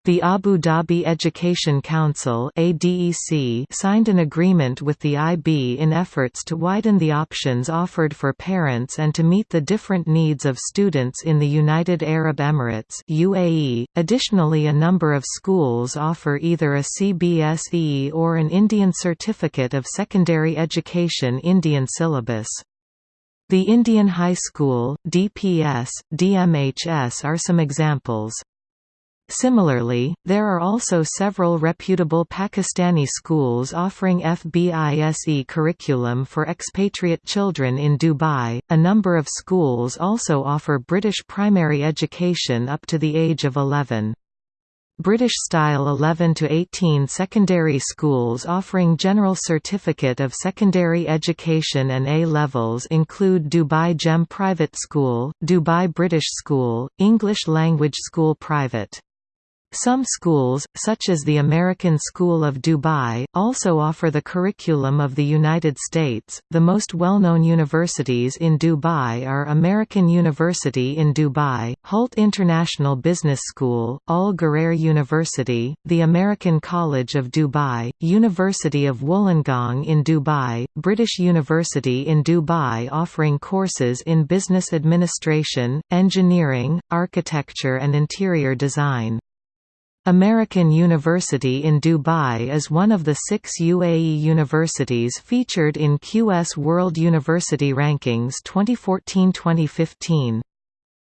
The Abu Dhabi Education Council signed an agreement with the IB in efforts to widen the options offered for parents and to meet the different needs of students in the United Arab Emirates UAE. .Additionally a number of schools offer either a CBSE or an Indian Certificate of Secondary Education Indian syllabus. The Indian High School, DPS, DMHS are some examples. Similarly, there are also several reputable Pakistani schools offering FBISE curriculum for expatriate children in Dubai. A number of schools also offer British primary education up to the age of 11. British-style 11 to 18 secondary schools offering general certificate of secondary education and A-levels include Dubai GEM Private School, Dubai British School, English Language School Private some schools, such as the American School of Dubai, also offer the curriculum of the United States. The most well known universities in Dubai are American University in Dubai, Hult International Business School, Al Ghurair University, the American College of Dubai, University of Wollongong in Dubai, British University in Dubai offering courses in business administration, engineering, architecture, and interior design. American University in Dubai is one of the six UAE universities featured in QS World University Rankings 2014-2015.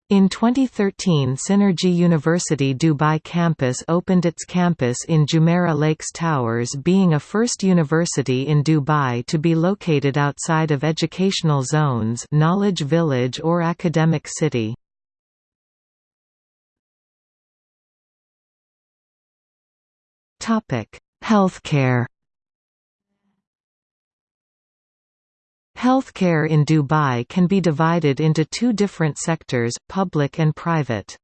In 2013 Synergy University Dubai campus opened its campus in Jumeirah Lakes Towers being a first university in Dubai to be located outside of educational zones knowledge village or academic city. Topic: Healthcare. Healthcare in Dubai can be divided into two different sectors, public and private.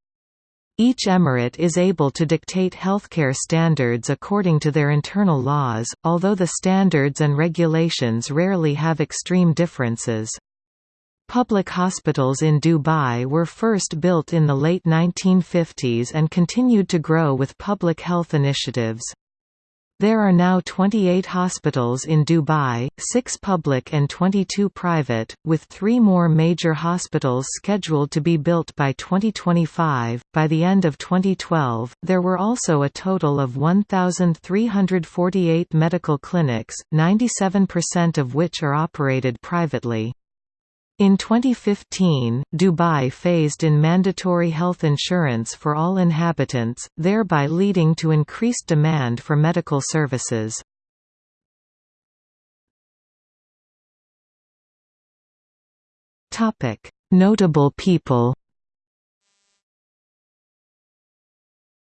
Each emirate is able to dictate healthcare standards according to their internal laws, although the standards and regulations rarely have extreme differences. Public hospitals in Dubai were first built in the late 1950s and continued to grow with public health initiatives. There are now 28 hospitals in Dubai, 6 public and 22 private, with three more major hospitals scheduled to be built by 2025. By the end of 2012, there were also a total of 1,348 medical clinics, 97% of which are operated privately. In 2015, Dubai phased in mandatory health insurance for all inhabitants, thereby leading to increased demand for medical services. Notable people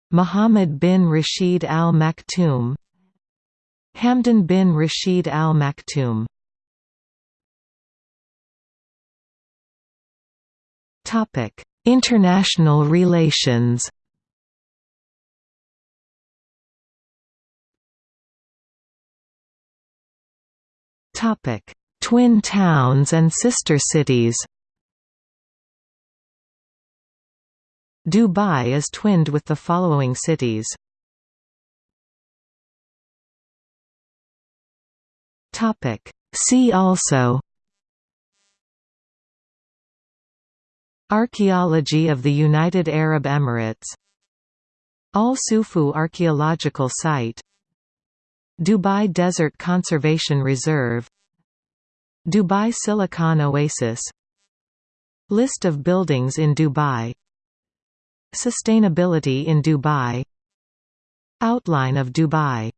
Muhammad bin Rashid Al Maktoum Hamdan bin Rashid Al Maktoum Topic: International relations. Topic: Twin towns and sister cities. Dubai is twinned with the following cities. Topic: See also Archaeology of the United Arab Emirates. Al Sufouh Archaeological Site. Dubai Desert Conservation Reserve. Dubai Silicon Oasis. List of buildings in Dubai. Sustainability in Dubai. Outline of Dubai